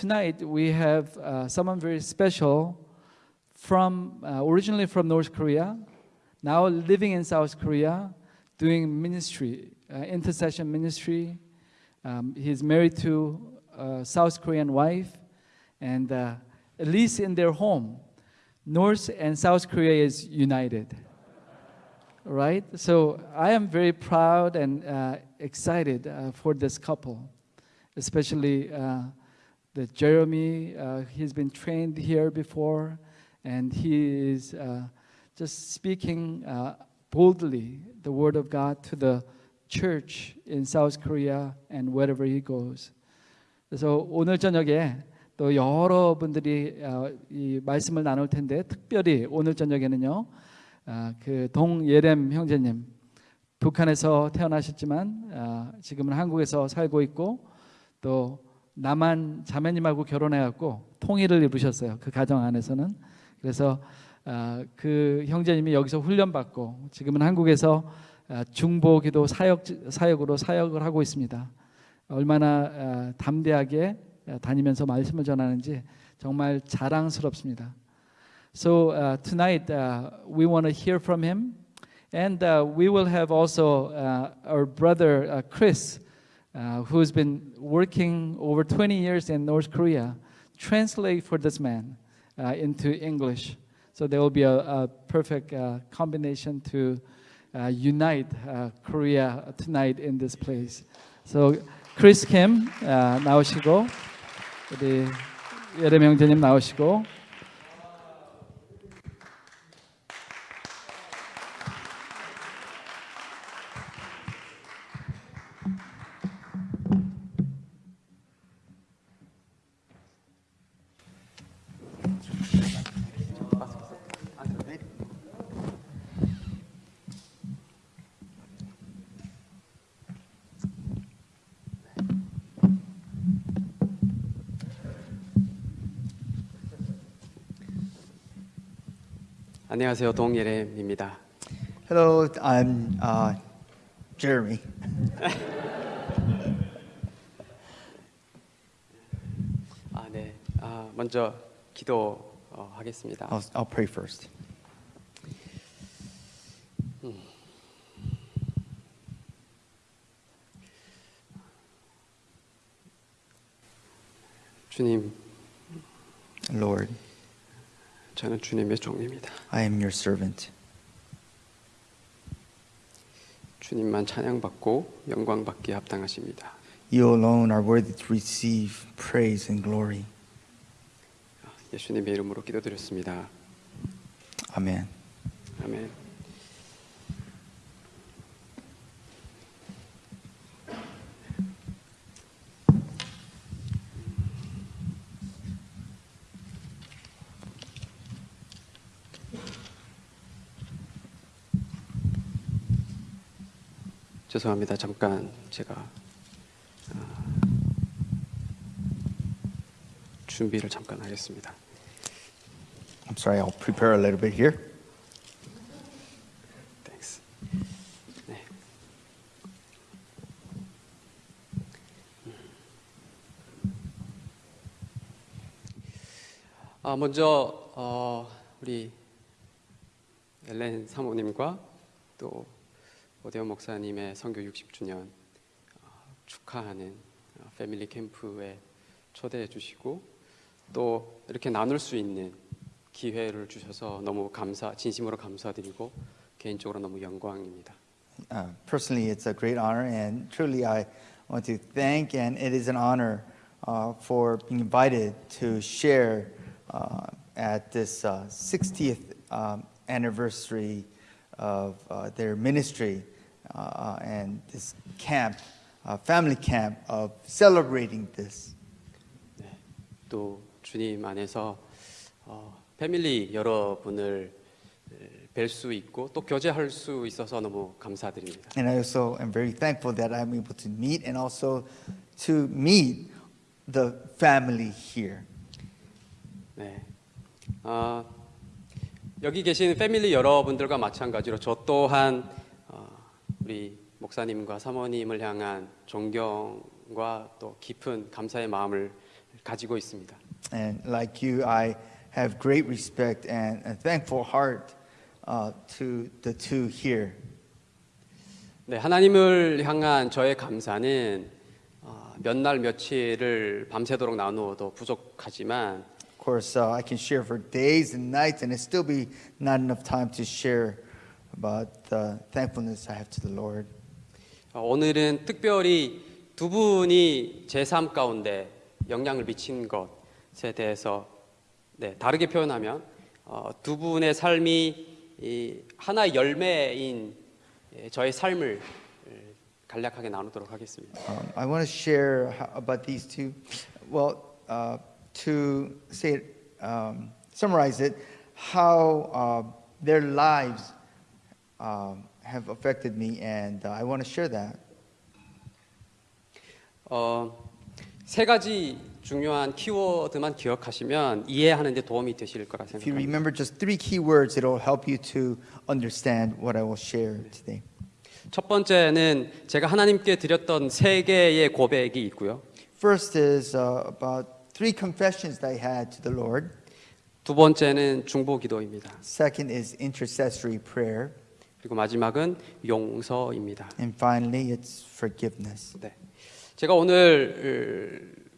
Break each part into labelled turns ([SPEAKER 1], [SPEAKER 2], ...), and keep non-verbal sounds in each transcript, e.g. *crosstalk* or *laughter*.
[SPEAKER 1] tonight we have uh, someone very special from uh, originally from North Korea, now living in South Korea, doing ministry, uh, intercession ministry. Um, he's married to a South Korean wife, and uh, at least in their home, North and South Korea is united. Right? So I am very proud and uh, excited uh, for this couple, especially uh, the Jeremy. Uh, he's been trained here before, and he is uh, just speaking uh, boldly the word of God to the church in South Korea and wherever he goes. 그래서 오늘 저녁에 또 여러분들이 어, 이 말씀을 나눌 텐데 특별히 오늘 저녁에는요 아, 그 동예렘 형제님 북한에서 태어나셨지만 아, 지금은 한국에서 살고 있고 또 남한 자매님하고 결혼해갖고 통일을 이루셨어요 그 가정 안에서는 그래서 아, 그 형제님이 여기서 훈련받고 지금은 한국에서 아, 중보기도 사역 사역으로 사역을 하고 있습니다. 얼마나 아, 담대하게 아, 다니면서 말씀을 전하는지 정말 자랑스럽습니다. So uh, tonight uh, we want to hear from him, and uh, we will have also our brother Chris, uh, who's been working over 20 years in North Korea, translate for this man uh, into English. So there will be a, a perfect uh, combination to uh, unite uh, Korea tonight in this place. So Chris Kim uh, 나오시고 우리 예레미 형제님 나오시고
[SPEAKER 2] 안녕하세요. 동예렘입니다.
[SPEAKER 3] Hello, I'm uh, Jeremy.
[SPEAKER 2] 아, 네. 아, 먼저 기도하겠습니다.
[SPEAKER 3] I'll, I'll pray first.
[SPEAKER 2] 주님,
[SPEAKER 3] Lord,
[SPEAKER 2] 저는 주님의 종입니다.
[SPEAKER 3] I am your servant.
[SPEAKER 2] 주님만 찬양받고 영광받기에 합당하십니다.
[SPEAKER 3] You alone are worthy to receive praise and glory.
[SPEAKER 2] 예수님의 이름으로 기도드렸습니다.
[SPEAKER 3] Amen.
[SPEAKER 2] 아멘. 죄송합니다. 잠깐 제가 아, 준비를 잠깐 하겠습니다.
[SPEAKER 3] I'm sorry, I'll prepare a little bit here.
[SPEAKER 2] Thanks. 네. 아 먼저 어, 우리 엘렌 사모님과 또 오대원 목사님의 선교 60주년 어, 축하하는 어, 패밀리 캠프에 초대해 주시고 또 이렇게 나눌 수 있는 기회를 주셔서 너무 감사 진심으로 감사드리고 개인적으로 너무 영광입니다.
[SPEAKER 3] Uh, personally, it's a great honor, and truly, I want to thank, and it is an honor uh, for being invited to share uh, at this uh, 60th um, anniversary of uh, their ministry uh, and this camp, uh, family camp, of celebrating this.
[SPEAKER 2] 네, 또 주님 안에서 어, 패밀리 여러분을 뵐 수 있고 또 교제할 수 있어서 너무 감사드립니다.
[SPEAKER 3] And I also am very thankful that I'm able to meet and also to meet the family here.
[SPEAKER 2] 네. 아, 여기 계신 패밀리 여러분들과 마찬가지로 저 또한 어, 우리 목사님과 사모님을 향한 존경과 또 깊은 감사의 마음을 가지고 있습니다.
[SPEAKER 3] And like you, I have great respect and a thankful heart uh, to the two here.
[SPEAKER 2] 네, 하나님을 향한 저의 감사는 어, 몇날 며칠을 밤새도록 나누어도 부족하지만
[SPEAKER 3] Of course, uh, I can share for days and nights, and it still be not enough time to share about the thankfulness I have to the Lord.
[SPEAKER 2] 어, 오늘은 특별히 두 분이 제 삶 가운데 영향을 미친 것에 대해서 네, 다르게 표현하면 어, 두 분의 삶이 이 하나의 열매인 예, 저의 삶을 예, 간략하게 나누도록 하겠습니다.
[SPEAKER 3] Um, I want to share about these two. Well, uh, to say it, um, summarize it, how uh, their lives um, have affected me, and uh, I want to share that.
[SPEAKER 2] 어, 세 가지 중요한 키워드만 기억하시면 이해하는 데 도움이 되실 거라
[SPEAKER 3] If you
[SPEAKER 2] 생각합니다.
[SPEAKER 3] remember just three key words, it'll help you to understand what I will share today.
[SPEAKER 2] 첫 번째는 제가 하나님께 드렸던 세 개의 고백이 있고요.
[SPEAKER 3] First is uh, about three confessions that I had to the Lord.
[SPEAKER 2] 두 번째는 중보 기도입니다.
[SPEAKER 3] Second is intercessory prayer.
[SPEAKER 2] 그리고 마지막은 용서입니다.
[SPEAKER 3] And finally, it's forgiveness.
[SPEAKER 2] 네. 제가 오늘 어,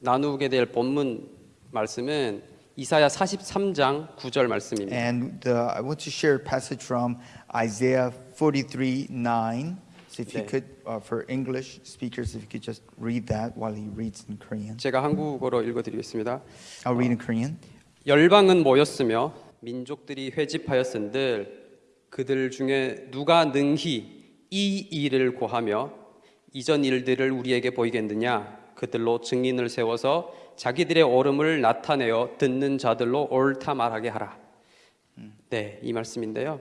[SPEAKER 2] 나누게 될 본문 말씀은 이사야 43장 9절 말씀입니다.
[SPEAKER 3] And the, I want to share a passage from Isaiah 43 9. So if you
[SPEAKER 2] 네.
[SPEAKER 3] could, uh, for English speakers, if you could just read that while he reads in Korean.
[SPEAKER 2] 제가 한국어로 읽어드리겠습니다.
[SPEAKER 3] I'll read in Korean.
[SPEAKER 2] 열방은 모였으며 민족들이 회집하였은들 그들 중에 누가 능히 이 일을 고하며 이전 일들을 우리에게 보이겠느냐 그들로 증인을 세워서 자기들의 옳음을 나타내어 듣는 자들로 옳다 말하게 하라. 네, 이 말씀인데요.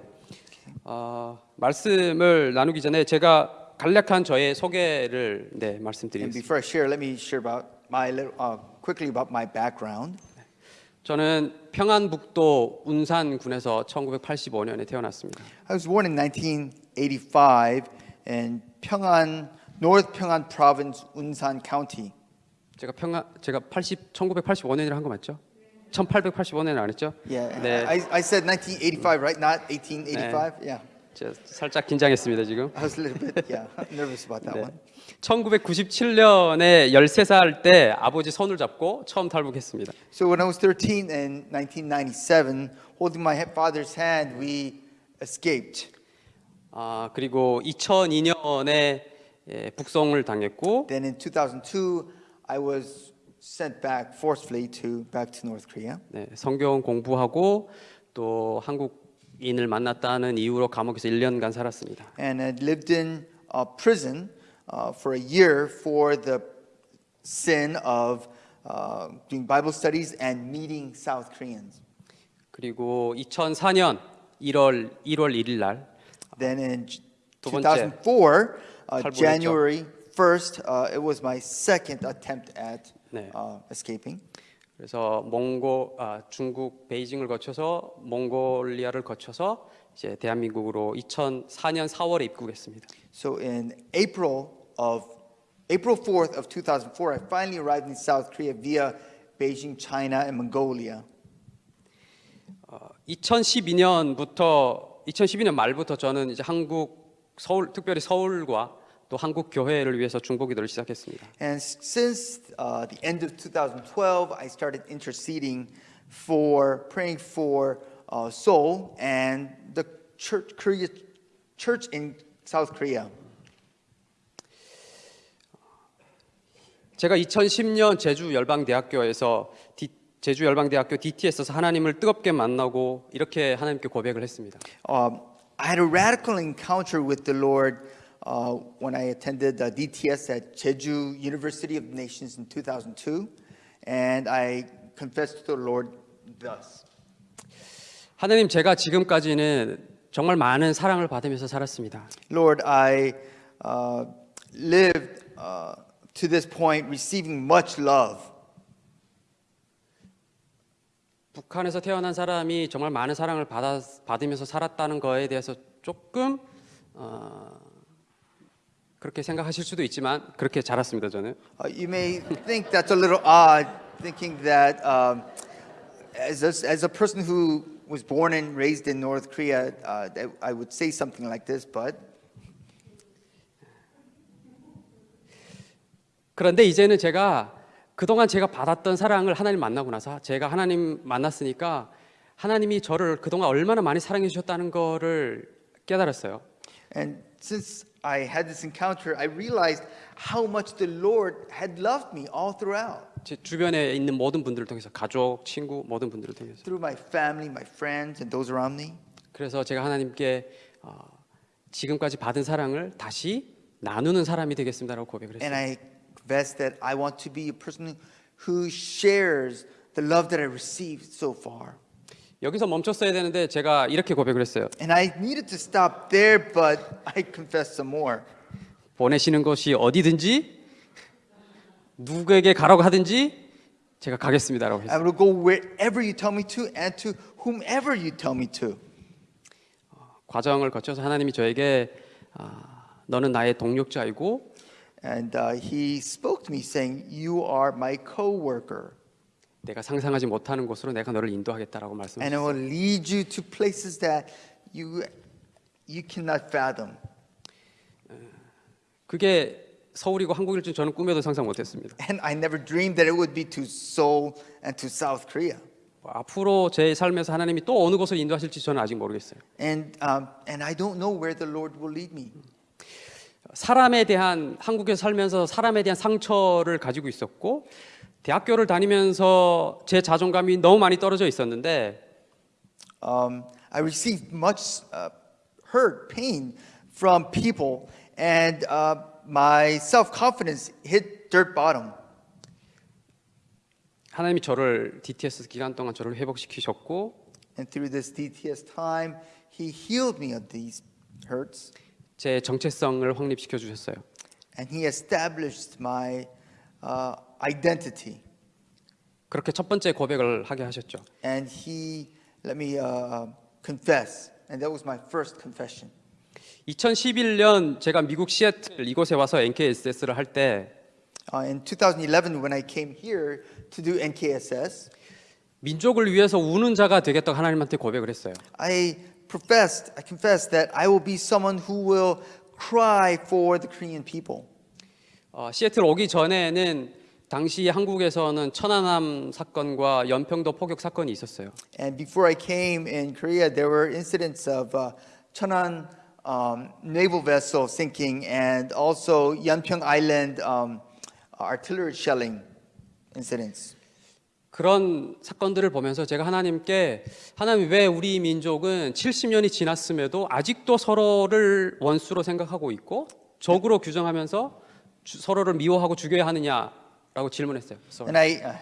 [SPEAKER 2] 어, 말씀을 나누기 전에 제가 간략한 저의 소개를 네,
[SPEAKER 3] And
[SPEAKER 2] 말씀드리겠습니다.
[SPEAKER 3] before I share, let me share about my little, uh, quickly about my background.
[SPEAKER 2] 저는 평안북도 운산군에서 1985년에 태어났습니다.
[SPEAKER 3] I was born in 1985 in Pyongan, North Pyongan Province, Unsan County.
[SPEAKER 2] 제가 평안 제가 80 1985년이라 한 거 맞죠? 1885년에 안 했죠?
[SPEAKER 3] Yeah,
[SPEAKER 2] 네.
[SPEAKER 3] I, I said 1985, right? Not 1885. Yeah,
[SPEAKER 2] 제가 살짝 긴장했습니다 지금.
[SPEAKER 3] I was a little bit yeah nervous about that
[SPEAKER 2] 네.
[SPEAKER 3] one.
[SPEAKER 2] 1997년에 13살 때 아버지 손을 잡고 처음 탈북했습니다.
[SPEAKER 3] So when I was 13 in 1997, holding my he- father's hand, we escaped.
[SPEAKER 2] 아 그리고 2002년에 예, 북송을 당했고
[SPEAKER 3] Then in 2002, I was sent back forcefully to back to North Korea.
[SPEAKER 2] 네, 성경 공부하고 또 한국인을 만났다는 이유로 감옥에서 1년간 살았습니다.
[SPEAKER 3] and had lived in uh, prison uh, for a year for the sin of uh, doing Bible studies and meeting South Koreans.
[SPEAKER 2] 그리고 2004년 1월 1월 1일 날
[SPEAKER 3] Then in j-
[SPEAKER 2] 두 번째
[SPEAKER 3] 2004, uh, January 1st, uh, it was my second attempt at
[SPEAKER 2] 네.
[SPEAKER 3] uh, escaping.
[SPEAKER 2] 그래서 몽고 아, 중국 베이징을 거쳐서 몽골리아를 거쳐서 이제 대한민국으로 2004년 4월에 입국했습니다.
[SPEAKER 3] So in April of April 4th of 2004, I finally arrived in South Korea via Beijing, China, and Mongolia.
[SPEAKER 2] 어, 2012년부터 2012년 말부터 저는 이제 한국 서울 특별히 서울과 또 한국 교회를 위해서 중보기도를 시작했습니다.
[SPEAKER 3] And s- since uh, the end of 2012, I started interceding for praying for uh, Seoul and the church, Korea, church in South Korea.
[SPEAKER 2] 제가 2010년 제주 열방대학교에서 디, 제주 열방대학교 DT에서 하나님을 뜨겁게 만나고 이렇게 하나님께 고백을 했습니다.
[SPEAKER 3] Um, I had a radical encounter with the Lord uh, when I attended uh, DTS at Jeju University of Nations in 2002, and I confessed to the Lord thus.
[SPEAKER 2] 하나님 제가 지금까지는 정말 많은 사랑을 받으면서 살았습니다.
[SPEAKER 3] Lord, I uh, lived uh, to this point receiving much love.
[SPEAKER 2] 북한에서 태어난 사람이 정말 많은 사랑을 받아, 받으면서 살았다는 거에 대해서 조금 어, 그렇게 생각하실 수도 있지만 그렇게 자랐습니다 저는.
[SPEAKER 3] Uh, you may think that's a little odd, thinking that um, as, a, as a person who was born and raised in North Korea, uh, that I would say something like this, but
[SPEAKER 2] 그런데 이제는 제가 그동안 제가 받았던 사랑을 하나님 만나고 나서 제가 하나님 만났으니까 하나님이 저를 그동안 얼마나 많이 사랑해 주셨다는 거를 깨달았어요.
[SPEAKER 3] and since I had this encounter, I realized how much the Lord had loved me all throughout.
[SPEAKER 2] 제 주변에 있는 모든 분들을 통해서 가족, 친구 모든 분들을 통해서
[SPEAKER 3] through my family, my friends, and those around me.
[SPEAKER 2] 그래서 제가 하나님께 어, 지금까지 받은 사랑을 다시 나누는 사람이 되겠습니다라고 고백을
[SPEAKER 3] And
[SPEAKER 2] 했어요.
[SPEAKER 3] I confess that I want to be a person who shares the love that I received so far.
[SPEAKER 2] 여기서 멈췄어야 되는데 제가 이렇게 고백을 했어요.
[SPEAKER 3] And I needed to stop there, but I confessed some more.
[SPEAKER 2] 보내시는 것이 어디든지 누구에게 가라고 하든지 제가 가겠습니다라고 했어요.
[SPEAKER 3] I will go wherever you tell me to and to whomever you tell me to.
[SPEAKER 2] 과정을 거쳐서 하나님이 저에게 아, 너는 나의 동력자이고
[SPEAKER 3] And uh, he spoke to me saying, You are my co worker,
[SPEAKER 2] 내가 상상하지 못하는 곳으로 내가 너를 인도하겠다라고
[SPEAKER 3] and I
[SPEAKER 2] 말씀하셨어요.
[SPEAKER 3] will lead you to places that you, you cannot fathom.
[SPEAKER 2] 그게 서울이고 한국일 줄 저는 꿈에도 상상 못했습니다.
[SPEAKER 3] And I never dreamed that it would be to Seoul and to South Korea.
[SPEAKER 2] 뭐 앞으로 제 삶에서 하나님이 또 어느 곳을 인도하실지 저는 아직 모르겠어요.
[SPEAKER 3] And, um, and I don't know where the Lord will lead me.
[SPEAKER 2] 사람에 대한 한국에서 살면서 사람에 대한 상처를 가지고 있었고 대학교를 다니면서 제 자존감이 너무 많이 떨어져 있었는데
[SPEAKER 3] Um, I received much uh, hurt, pain from people, and uh, my self confidence hit dirt bottom.
[SPEAKER 2] 하나님이 저를 DTS 기간 동안 저를 회복시키셨고
[SPEAKER 3] And through this DTS time, He healed me of these hurts,
[SPEAKER 2] 제 정체성을 확립시켜 주셨어요.
[SPEAKER 3] and He established my uh, identity.
[SPEAKER 2] 그렇게 첫 번째 고백을 하게 하셨죠.
[SPEAKER 3] And He let me uh, confess, and that was my first confession.
[SPEAKER 2] 2011년 제가 미국 시애틀 이곳에 와서 NKSS를 할 때
[SPEAKER 3] Uh, in 2011, when I came here to do NKSS,
[SPEAKER 2] 민족을 위해서 우는 자가 되겠다고 하나님한테 고백을 했어요.
[SPEAKER 3] I professed, I confessed that I will be someone who will cry for the Korean people.
[SPEAKER 2] 어, 시애틀 오기 전에는 당시 한국에서는 천안함 사건과 연평도 포격 사건이 있었어요.
[SPEAKER 3] And before I came in Korea, there were incidents of uh, Cheonan um, naval vessel sinking and also Yeonpyeong Island um, artillery shelling incidents.
[SPEAKER 2] 그런 사건들을 보면서 제가 하나님께 하나님 왜 우리 민족은 70년이 지났음에도 아직도 서로를 원수로 생각하고 있고 적으로 규정하면서 주- 서로를 미워하고 죽여야 하느냐라고 질문했어요. 그래서
[SPEAKER 3] And I, uh,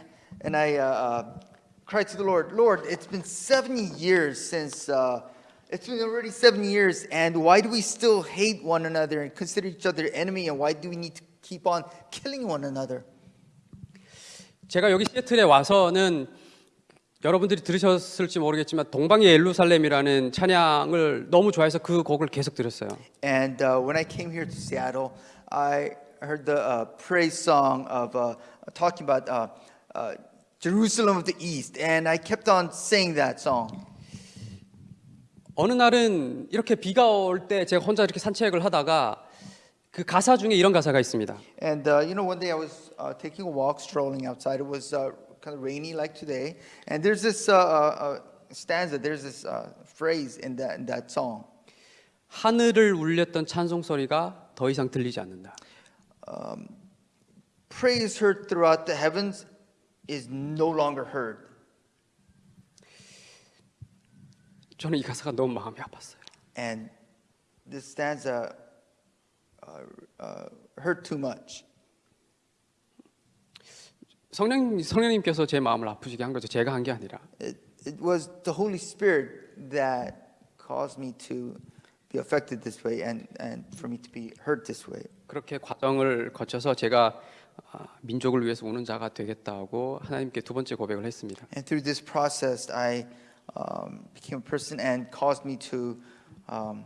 [SPEAKER 3] and I uh, uh, cried to the Lord, Lord, it's been 70 years since, uh, it's been already seven years, and why do we still hate one another and consider each other enemy, and why do we need to keep on killing one another?
[SPEAKER 2] 제가 여기 시애틀에 와서는 여러분들이 들으셨을지 모르겠지만 동방의 예루살렘이라는 찬양을 너무 좋아해서 그 곡을 계속 들었어요.
[SPEAKER 3] And uh, when I came here to Seattle, I heard the uh, praise song of uh, talking about uh, uh, Jerusalem of the East, and I kept on saying that song.
[SPEAKER 2] 어느 날은 이렇게 비가 올 때 제가 혼자 이렇게 산책을 하다가 그 가사 중에 이런 가사가 있습니다.
[SPEAKER 3] And uh, you know, one day I was uh, taking a walk, strolling outside. It was uh, kind of rainy like today, and there's this uh, uh, uh, stanza. There's this uh, phrase in that in that song.
[SPEAKER 2] 하늘을 울렸던 찬송 소리가 더 이상 들리지 않는다.
[SPEAKER 3] Praise heard throughout the heavens is no longer heard.
[SPEAKER 2] 저는 이 가사가 너무 마음이 아팠어요.
[SPEAKER 3] And this stanza uh, uh, hurt too much.
[SPEAKER 2] 성령 성령님께서 제 마음을 아프시게 한 거죠. 제가 한 게 아니라.
[SPEAKER 3] It, it was the Holy Spirit that caused me to be affected this way and, and for me to be hurt this way.
[SPEAKER 2] 그렇게 과정을 거쳐서 제가 아, 민족을 위해서 우는 자가 되겠다고 하나님께 두 번째 고백을 했습니다.
[SPEAKER 3] And through this process, I um, became a person and caused me to um,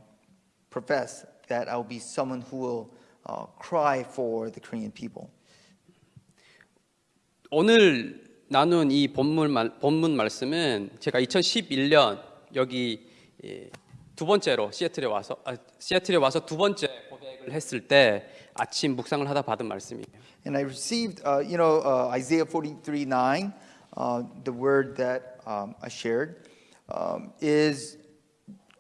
[SPEAKER 3] profess that I will be someone who will uh, cry for the Korean people.
[SPEAKER 2] 오늘 나눈 이 본문, 말, 본문 말씀은 제가 2011년 여기 예, 두 번째로 시애틀에 와서 아, 시애틀에 와서 두 번째 고백을 했을 때 아침 묵상을 하다 받은 말씀이에요.
[SPEAKER 3] And I received, uh, you know, uh, Isaiah 43 9, uh, the word that um, I shared, um, is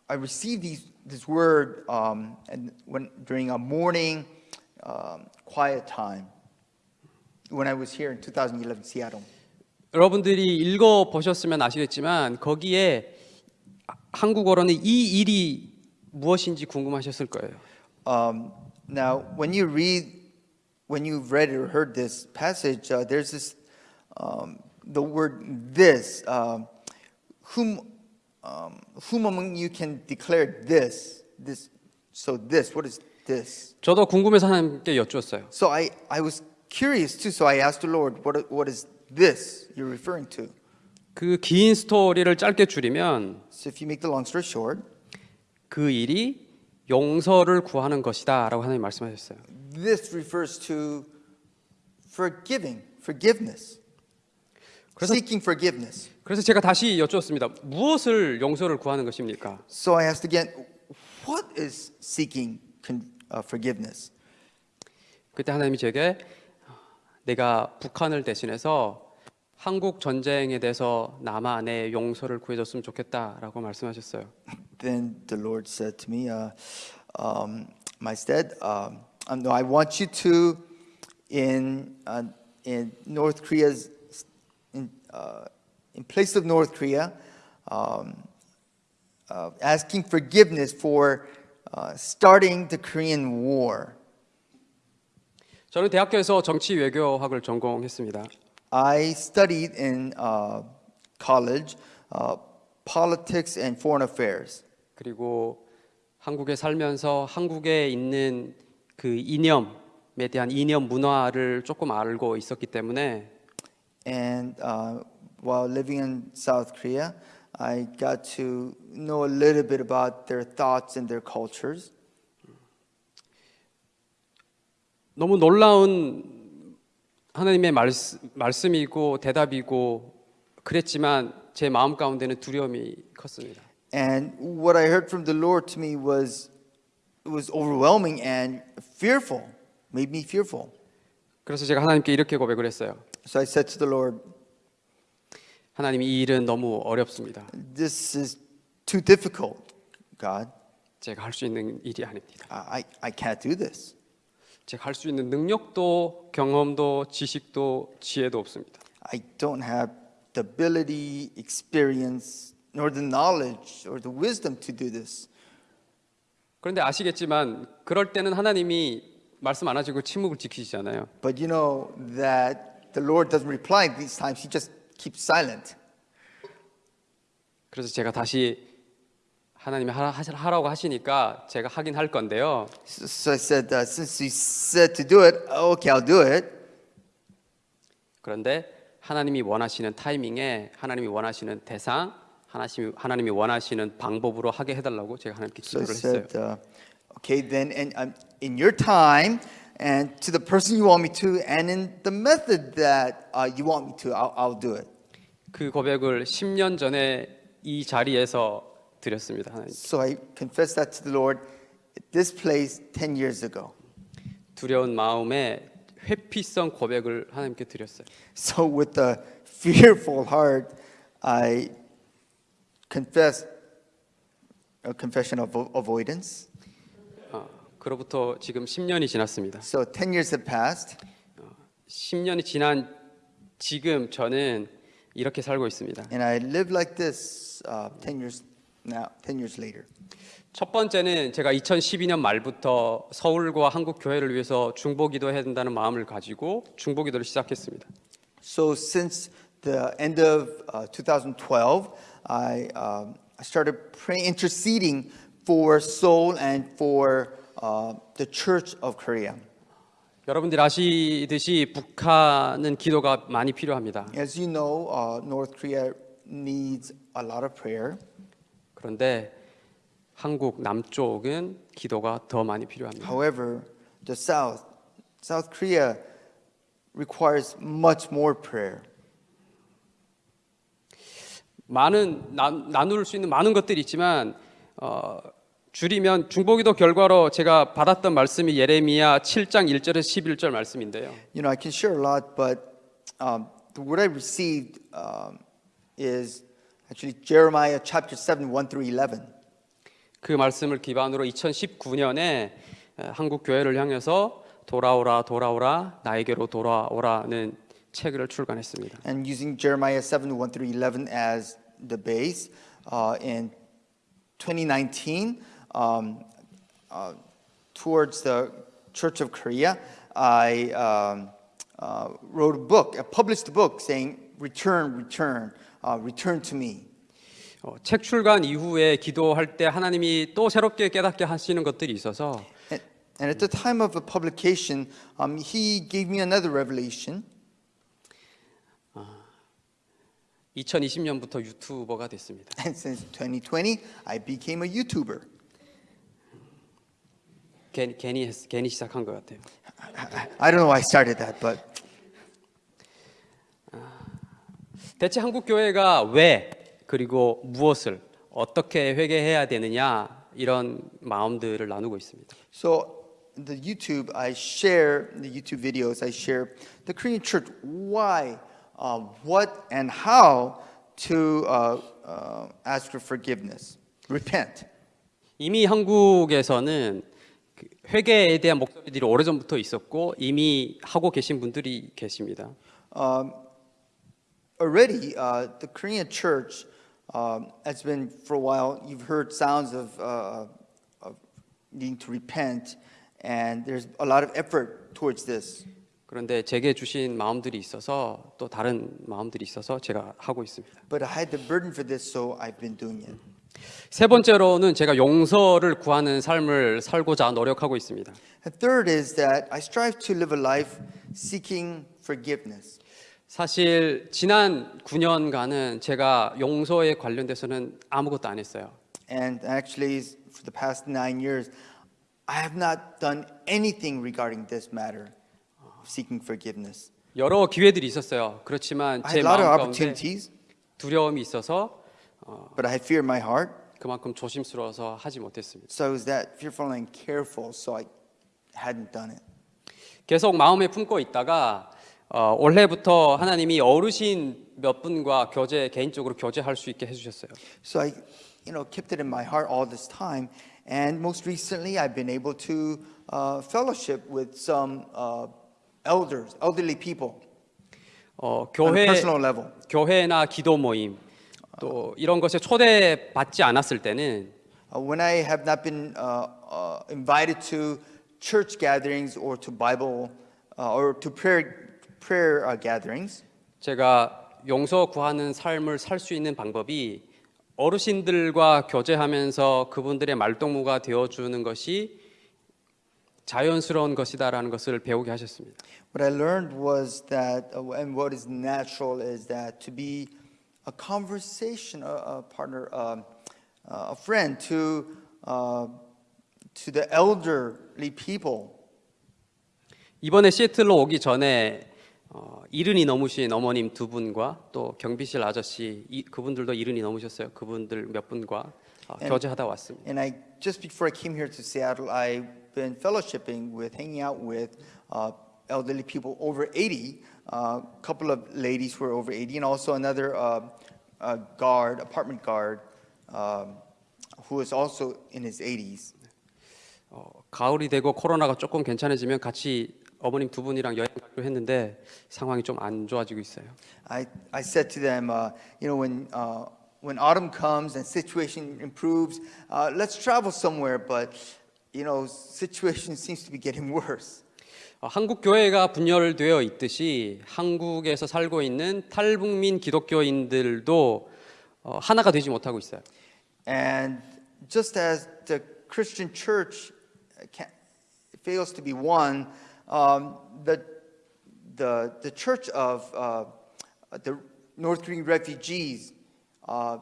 [SPEAKER 3] I received these, this word um, and when, during a morning um, quiet time when I was here in 2011 Seattle.
[SPEAKER 2] 여러분들이 읽어 보셨으면 아시겠지만 거기에 한국어로는 이 일이 무엇인지 궁금하셨을 거예요.
[SPEAKER 3] Um, now, when you read, when you've read or heard this passage, uh, there's this, um, the word this, um, whom, um, whom among you can declare this, this, so this, what is this?
[SPEAKER 2] 저도 궁금해서 하나님께 여쭈었어요.
[SPEAKER 3] So I, I was curious too, so I asked the Lord, what, what is this you're referring to?
[SPEAKER 2] 그 긴 스토리를 짧게 줄이면
[SPEAKER 3] So if you make the long story short,
[SPEAKER 2] 그 일이 용서를 구하는 것이다라고 하나님 말씀하셨어요.
[SPEAKER 3] this refers to forgiving, forgiveness,
[SPEAKER 2] 그래서-
[SPEAKER 3] seeking forgiveness.
[SPEAKER 2] 그래서 제가 다시 여쭈었습니다. 무엇을 용서를 구하는 것입니까?
[SPEAKER 3] So I asked again, what is seeking uh, forgiveness?
[SPEAKER 2] 그때 하나님이 제게 내가 북한을 대신해서 한국 전쟁에 대해서 남한의 용서를 구해줬으면 좋겠다라고 말씀하셨어요.
[SPEAKER 3] Then the Lord said to me, uh, um, my stead, um, um, no, I want you to, in, uh, in North Korea's, in, uh, in place of North Korea, um, uh, asking forgiveness for uh, starting the Korean War.
[SPEAKER 2] 저는 대학교에서 정치 외교학을 전공했습니다.
[SPEAKER 3] I studied in uh, college uh, politics and foreign affairs.
[SPEAKER 2] 그리고 한국에 살면서 한국에 있는 그 이념에 대한 이념 문화를 조금 알고 있었기 때문에
[SPEAKER 3] And uh, while living in South Korea, I got to know a little bit about their thoughts and their cultures.
[SPEAKER 2] 너무 놀라운 하나님의 말씀, 말씀이고 대답이고 그랬지만 제 마음 가운데는 두려움이 컸습니다.
[SPEAKER 3] And what I heard from the Lord to me was was overwhelming and fearful, made me fearful.
[SPEAKER 2] 그래서 제가 하나님께 이렇게 고백을 했어요.
[SPEAKER 3] So I said to the Lord,
[SPEAKER 2] 하나님 이 일은 너무 어렵습니다.
[SPEAKER 3] "This is too difficult, God.
[SPEAKER 2] 제가 할 수 있는 일이 아닙니다.
[SPEAKER 3] I I, can't do this.
[SPEAKER 2] 제가 할 수 있는 능력도 경험도 지식도 지혜도 없습니다.
[SPEAKER 3] I don't have the ability, experience, nor the knowledge or the wisdom to do this."
[SPEAKER 2] 그런데 아시겠지만 그럴 때는 하나님이 말씀 안 하시고 침묵을 지키시잖아요.
[SPEAKER 3] But you know that the Lord doesn't reply these times. He just keeps silent.
[SPEAKER 2] 그래서 제가 다시 하나님이 하라, 하라고 하시니까 제가 하긴 할 건데요.
[SPEAKER 3] So, I said, uh, since you said to do it, okay, I'll do it.
[SPEAKER 2] 그런데 하나님이 원하시는 타이밍에 하나님이 원하시는 대상, 하나님이, 하나님이 원하시는 방법으로 하게 해달라고 제가 하나님께
[SPEAKER 3] So I
[SPEAKER 2] 기도를 했어요.
[SPEAKER 3] said, uh, okay, then and, um, in your time and to the person you want me to and in the method that uh, you want me to, I'll, I'll do it.
[SPEAKER 2] 그 고백을 10년 전에 이 자리에서 드렸습니다. 하나님.
[SPEAKER 3] So I confessed that to the Lord at this place 10 years ago.
[SPEAKER 2] 두려운 마음에 회피성 고백을 하나님께 드렸어요.
[SPEAKER 3] So with a fearful heart, I confessed a confession of avo- avoidance.
[SPEAKER 2] 어, 그로부터 지금 10년이 지났습니다.
[SPEAKER 3] So 10 years have passed.
[SPEAKER 2] 10년이 지난 지금 저는 이렇게 살고 있습니다.
[SPEAKER 3] And I live like this uh, 10 years now, 10 years later.
[SPEAKER 2] 첫 번째는 제가 2012년 말부터 서울과 한국 교회를 위해서 중보기도 해야 된다는 마음을 가지고 중보기도를 시작했습니다.
[SPEAKER 3] So since the end of uh, 2012, I, um, I started praying, interceding for Seoul and for uh, the Church of Korea.
[SPEAKER 2] 여러분들 아시듯이 북한은 기도가 많이 필요합니다.
[SPEAKER 3] As you know, uh, North Korea needs a lot of prayer.
[SPEAKER 2] 그런데 한국 남쪽은 기도가 더 많이 필요합니다.
[SPEAKER 3] However, the South, South Korea requires much more prayer.
[SPEAKER 2] 많은 나, 나눌 수 있는 많은 것들이 있지만 어, 줄이면 중보기도 결과로 제가 받았던 말씀이 예레미야 7장 1절에서 11절 말씀인데요.
[SPEAKER 3] You know, I can share a lot, but um, word I received um, is actually Jeremiah chapter 7, 1 through 11.
[SPEAKER 2] 그 말씀을 기반으로 2019년에 한국 교회를 향해서 돌아오라 돌아오라 나에게로 돌아오라는 책을 출간했습니다.
[SPEAKER 3] And using Jeremiah 7, 1 through 11 as the base, uh, in 2019, um, uh, towards the Church of Korea, I um, uh, wrote a book, a published a book saying, Return, return, uh, return to me.
[SPEAKER 2] 어, 책 출간 이후에 기도할 때 하나님이 또 새롭게 깨닫게 하시는 것들이 있어서
[SPEAKER 3] And, and at the time of the publication, um, he gave me another revelation.
[SPEAKER 2] 2020년부터 유튜버가 됐습니다.
[SPEAKER 3] And since 2020, I became a YouTuber.
[SPEAKER 2] 괜히 괜히, 했- 괜히 시작한 것 같아요.
[SPEAKER 3] I don't know why I started that, but
[SPEAKER 2] 대체 한국 교회가 왜 그리고 무엇을 어떻게 회개해야 되느냐 이런 마음들을 나누고 있습니다.
[SPEAKER 3] So the YouTube, I share the YouTube videos. I share the Korean church why, uh, what, and how to uh, uh, ask for forgiveness, repent.
[SPEAKER 2] 이미 한국에서는 그 회개에 대한 목소리들이 오래전부터 있었고 이미 하고 계신 분들이 계십니다.
[SPEAKER 3] Um, already, uh, the Korean church um, has been for a while. You've heard sounds of, uh, of needing to repent, and there's a lot of effort towards this.
[SPEAKER 2] 그런데 제게 주신 마음들이 있어서 또 다른 마음들이 있어서 제가 하고 있습니다.
[SPEAKER 3] But I had the burden for this, so I've been doing it.
[SPEAKER 2] 세 번째로는 제가 용서를 구하는 삶을 살고자 노력하고 있습니다.
[SPEAKER 3] Third is that I strive to live a life seeking forgiveness.
[SPEAKER 2] 사실 지난 9년간은 제가 용서에 관련돼서는 아무것도 안 했어요.
[SPEAKER 3] And actually, for the past nine years, I have not done anything regarding this matter of seeking forgiveness.
[SPEAKER 2] 여러 기회들이 있었어요. 그렇지만 제 마음 가운데 두려움이 있어서
[SPEAKER 3] but I fear my heart.
[SPEAKER 2] 그만큼 조심스러워서 하지 못했습니다.
[SPEAKER 3] So I was that fearful and careful, so I hadn't done it.
[SPEAKER 2] 계속 마음에 품고 있다가 어, 올해부터 하나님이 어르신 몇 분과 교제 개인적으로 교제할 수 있게 해주셨어요.
[SPEAKER 3] So I, you know, kept it in my heart all this time. And most recently, I've been able to uh, fellowship with some uh, elders, elderly people,
[SPEAKER 2] 어,
[SPEAKER 3] on a
[SPEAKER 2] 교회
[SPEAKER 3] personal level.
[SPEAKER 2] 교회나 기도 모임 또 이런 것에 초대 받지 않았을 때는
[SPEAKER 3] Uh, when I have not been uh, uh, invited to church gatherings or to Bible uh, or to prayer prayer uh, gatherings,
[SPEAKER 2] 제가 용서 구하는 삶을 살 수 있는 방법이 어르신들과 교제하면서 그분들의 말동무가 되어 주는 것이 자연스러운 것이다라는 것을 배우게 하셨습니다.
[SPEAKER 3] what I learned was that, uh, and what is natural is that to be a conversation a, a partner, um, uh, a friend to uh, to the elderly people.
[SPEAKER 2] 이번에 시애틀로 오기 전에 어, 이른이 넘으신 어머님 두 분과 또 경비실 아저씨 이, 그분들도 이른이 넘으셨어요. 그분들 몇 분과 어,
[SPEAKER 3] And-
[SPEAKER 2] 교제하다 왔습니다.
[SPEAKER 3] And I just before I came here to Seattle, I've been fellowshipping with, hanging out with uh, elderly people over 80. A couple of ladies who are over 80, and also another uh, uh, guard, apartment guard, um, who is also in his 80s.
[SPEAKER 2] 어, 가을이 되고 코로나가 조금 괜찮아지면 같이 어머님 두 분이랑 여행 가기로 했는데 상황이 좀 안 좋아지고 있어요.
[SPEAKER 3] I, I said to them, uh, you know, when, uh, when autumn comes and situation improves, uh, let's travel somewhere. But, you know, situation *laughs* seems to be getting worse.
[SPEAKER 2] 어, 한국 교회가 분열되어 있듯이 한국에서 살고 있는 탈북민 기독교인들도 어, 하나가 되지 못하고 있어요.
[SPEAKER 3] And just as the Christian church can, fails to be one, um, the, the, the church of uh, the North Korean refugees uh,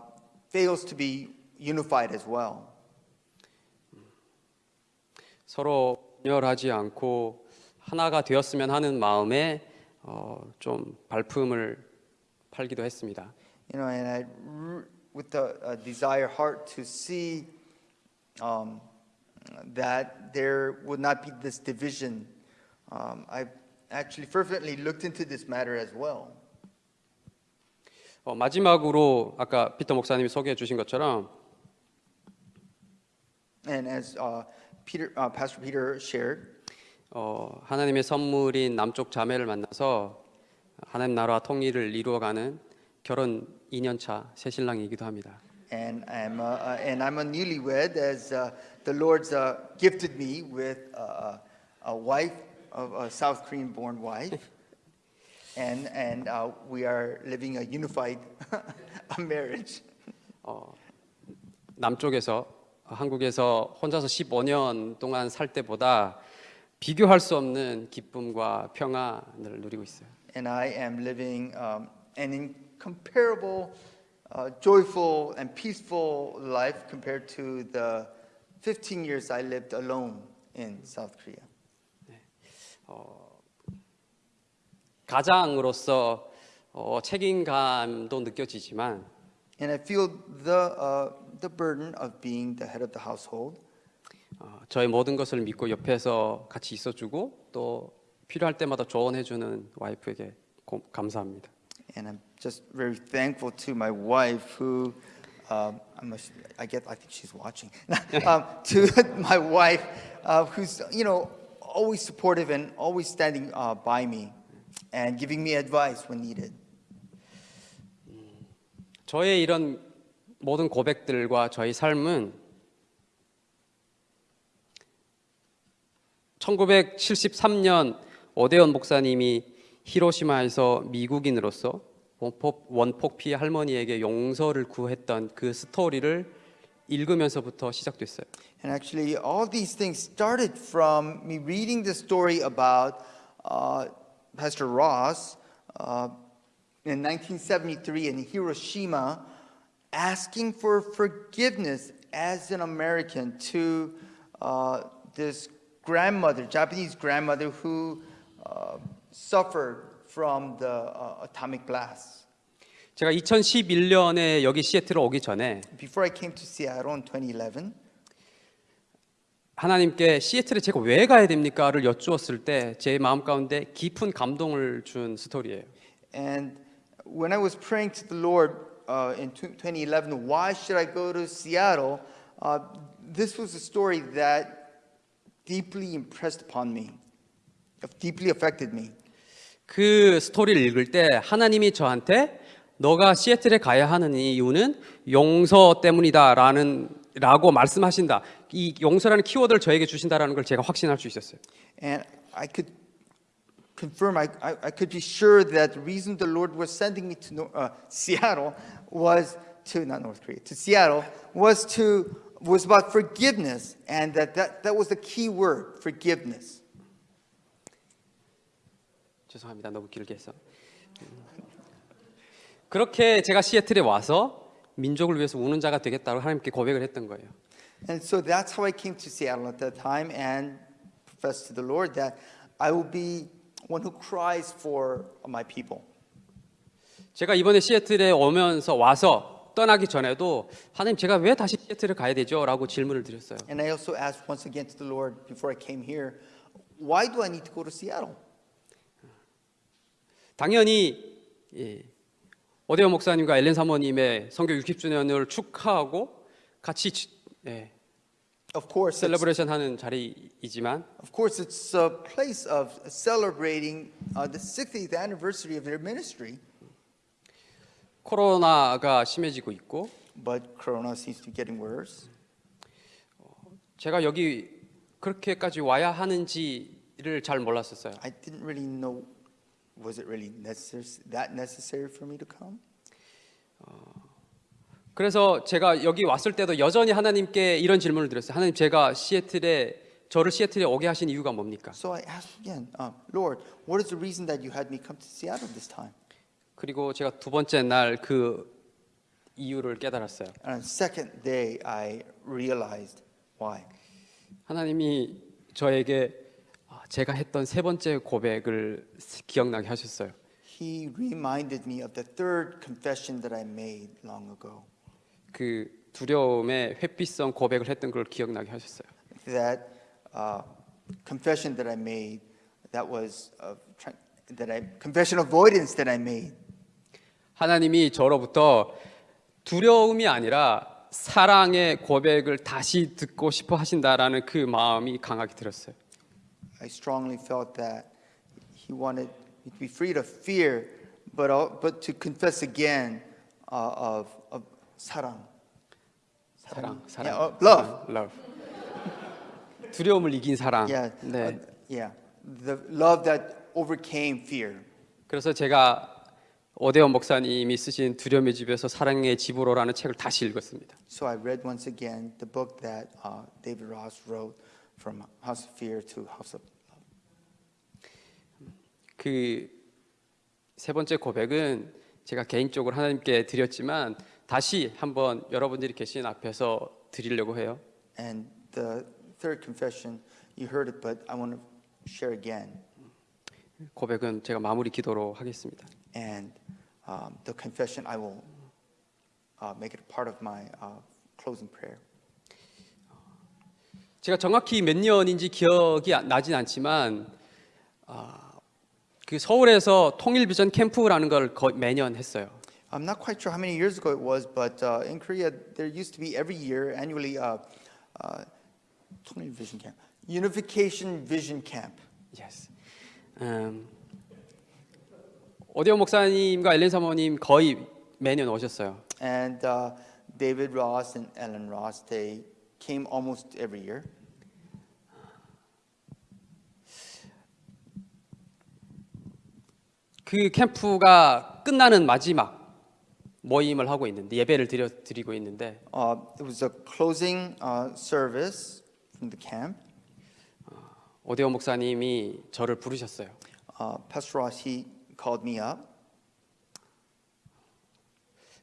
[SPEAKER 3] fails to be unified as well.
[SPEAKER 2] 서로 분열하지 않고 하나가 되었으면 하는 마음에 어, 좀 발품을 팔기도 했습니다.
[SPEAKER 3] You know, and I, with the uh, desire heart to see um, that there would not be this division, um, I actually fervently looked into this matter as well.
[SPEAKER 2] 어, 마지막으로 아까 피터 목사님이 소개해 주신 것처럼
[SPEAKER 3] And as uh, Peter, uh, Pastor Peter shared,
[SPEAKER 2] 어, 하나님의 선물인 남쪽 자매를 만나서 하나님 나라와 통일을 이루어가는 결혼 2년차 새 신랑이기도 합니다.
[SPEAKER 3] and I'm uh, uh, and I'm a newlywed, as uh, the Lord's uh, gifted me with uh, a wife, of a South Korean-born wife, and and uh, we are living a unified marriage.
[SPEAKER 2] 어, 남쪽에서 한국에서 혼자서 15년 동안 살 때보다 비교할 수 없는 기쁨과 평안을 누리고 있어요.
[SPEAKER 3] And I am living um, an incomparable, uh, joyful, and peaceful life compared to the 15 years I lived alone in South Korea.
[SPEAKER 2] 가장으로서 어, 책임감도 느껴지지만
[SPEAKER 3] And I feel the, uh, the burden of being the head of the household.
[SPEAKER 2] 어, 저의 모든 것을 믿고 옆에서 같이 있어주고 또 필요할 때마다 조언해주는 와이프에게 고, 감사합니다.
[SPEAKER 3] And I'm just very thankful to my wife who, um, I, must, I get, I think she's watching. um, to my wife uh, who's, you know, always supportive and always standing uh, by me and giving me advice when needed.
[SPEAKER 2] 저의 이런 모든 고백들과 저희 삶은 1973년 오대원 목사님이 히로시마에서 미국인으로서 원폭, 피해 할머니에게 용서를 구했던 그 스토리를 읽으면서부터 시작됐어요.
[SPEAKER 3] And actually, all these things started from me reading the story about uh, Pastor Ross uh, in 1973 in Hiroshima asking for forgiveness as an American to uh, this grandmother, Japanese grandmother, who uh, suffered from the uh, atomic blast.
[SPEAKER 2] 제가 2011년에 여기 시애틀에 오기 전에
[SPEAKER 3] Before I came to Seattle in 2011,
[SPEAKER 2] 하나님께 시애틀에 제가 왜 가야 됩니까를 여쭈었을 때 제 마음 가운데 깊은 감동을 준 스토리예요.
[SPEAKER 3] And when I was praying to the Lord uh, in tw- 2011, why should I go to Seattle? Uh, this was a story that deeply impressed upon me, deeply affected me.
[SPEAKER 2] 그 스토리를 읽을 때 하나님이 저한테 너가 시애틀에 가야 하는 이유는 용서 때문이다라는 라고 말씀하신다. 이 용서라는 키워드를 저에게 주신다라는 걸 제가 확신할 수 있었어요.
[SPEAKER 3] And I could confirm, I, I, I could be sure that the reason the Lord was sending me to uh, Seattle was to, not North Korea, to Seattle, was to, was about forgiveness. And that, that, that was the key word, forgiveness.
[SPEAKER 2] 죄송합니다. 너무 길게 해서. 그렇게 제가 시애틀에 와서 민족을 위해서 우는 자가 되겠다고 하나님께 고백을 했던 거예요.
[SPEAKER 3] And so that's how I came to Seattle at that time and professed to the Lord that I will be one who cries for my people.
[SPEAKER 2] 제가 이번에 시애틀에 오면서 와서 떠나기 전에도 하나님 제가 왜 다시 시애틀을 가야 되죠? 라고 질문을 드렸어요.
[SPEAKER 3] And I also asked once again to the Lord before I came here, why do I need to go to Seattle?
[SPEAKER 2] 당연히 예, 오대원 목사님과 엘렌 사모님의 성교 60주년을 축하하고 같이 지- 예,
[SPEAKER 3] Of course,
[SPEAKER 2] 셀러브레이션 하는 자리이지만
[SPEAKER 3] of course, it's a place of celebrating uh, the 60th anniversary of their ministry,
[SPEAKER 2] 코로나가 심해지고 있고
[SPEAKER 3] but Corona seems to be getting worse.
[SPEAKER 2] 제가 여기 그렇게까지 와야 하는지를 잘 몰랐었어요.
[SPEAKER 3] I didn't really know, was it really necessary, that necessary for me to come?
[SPEAKER 2] 그래서 제가 여기 왔을 때도 여전히 하나님께 이런 질문을 드렸어요. 하나님 제가 시애틀에 저를 시애틀에 오게 하신 이유가 뭡니까?
[SPEAKER 3] So I asked again, uh, Lord, what is the reason that you had me come to Seattle this time?
[SPEAKER 2] 그리고 제가 두 번째 날 그 이유를 깨달았어요.
[SPEAKER 3] And second day, I realized why.
[SPEAKER 2] 하나님이 저에게 아, 제가 했던 세 번째 고백을 기억나게 하셨어요.
[SPEAKER 3] He reminded me of the third confession that I made long ago.
[SPEAKER 2] 그 두려움에 회피성 고백을 했던 걸 기억나게 하셨어요.
[SPEAKER 3] That uh, confession that I made, that was try- that I confession avoidance that I made.
[SPEAKER 2] 하나님이 저로부터 두려움이 아니라 사랑의 고백을 다시 듣고 싶어 하신다라는 그 마음이 강하게 들었어요.
[SPEAKER 3] I strongly felt that he wanted me to be freed of fear, but but to confess again uh, of of 사랑.
[SPEAKER 2] 사랑, 사랑,
[SPEAKER 3] Yeah, uh, love.
[SPEAKER 2] love. 두려움을 이긴 사랑.
[SPEAKER 3] Yeah,
[SPEAKER 2] 네.
[SPEAKER 3] uh, yeah, the love that overcame fear.
[SPEAKER 2] 그래서 제가 오대원 목사님이 쓰신 두려움의 집에서 사랑의 집으로라는 책을 다시 읽었습니다.
[SPEAKER 3] So I read once again the book that uh, David Ross wrote, from House of Fear to House of Love.
[SPEAKER 2] 그세 번째 고백은 제가 개인적으로 하나님께 드렸지만 다시 한번 여러분들이 계신 앞에서 드리려고 해요.
[SPEAKER 3] And the third confession, you heard it, but I want to share again.
[SPEAKER 2] 고백은 제가 마무리 기도로 하겠습니다.
[SPEAKER 3] And um, the confession, I will uh, make it a part of my uh, closing prayer.
[SPEAKER 2] 제가 정확히 몇 년인지 기억이 안- 나진 않지만 아, 그 서울에서 통일 비전 캠프라는 걸 거- 매년 했어요.
[SPEAKER 3] I'm not quite sure how many years ago it was, but uh, in Korea, there used to be every year, annually, uh, uh, 통일 Vision Camp, Unification Vision Camp.
[SPEAKER 2] Yes. 음, 오디오 목사님과 엘렌 사모님 거의 매년 오셨어요.
[SPEAKER 3] And uh, David Ross and Ellen Ross, they came almost every year.
[SPEAKER 2] 그 캠프가 끝나는 마지막 모임을 하고 있는데 예배를 드려 드리고 있는데
[SPEAKER 3] Uh, it was a closing uh, service from the camp.
[SPEAKER 2] 오디오 목사님이 저를 부르셨어요.
[SPEAKER 3] Uh, Pastor Ross, he called me up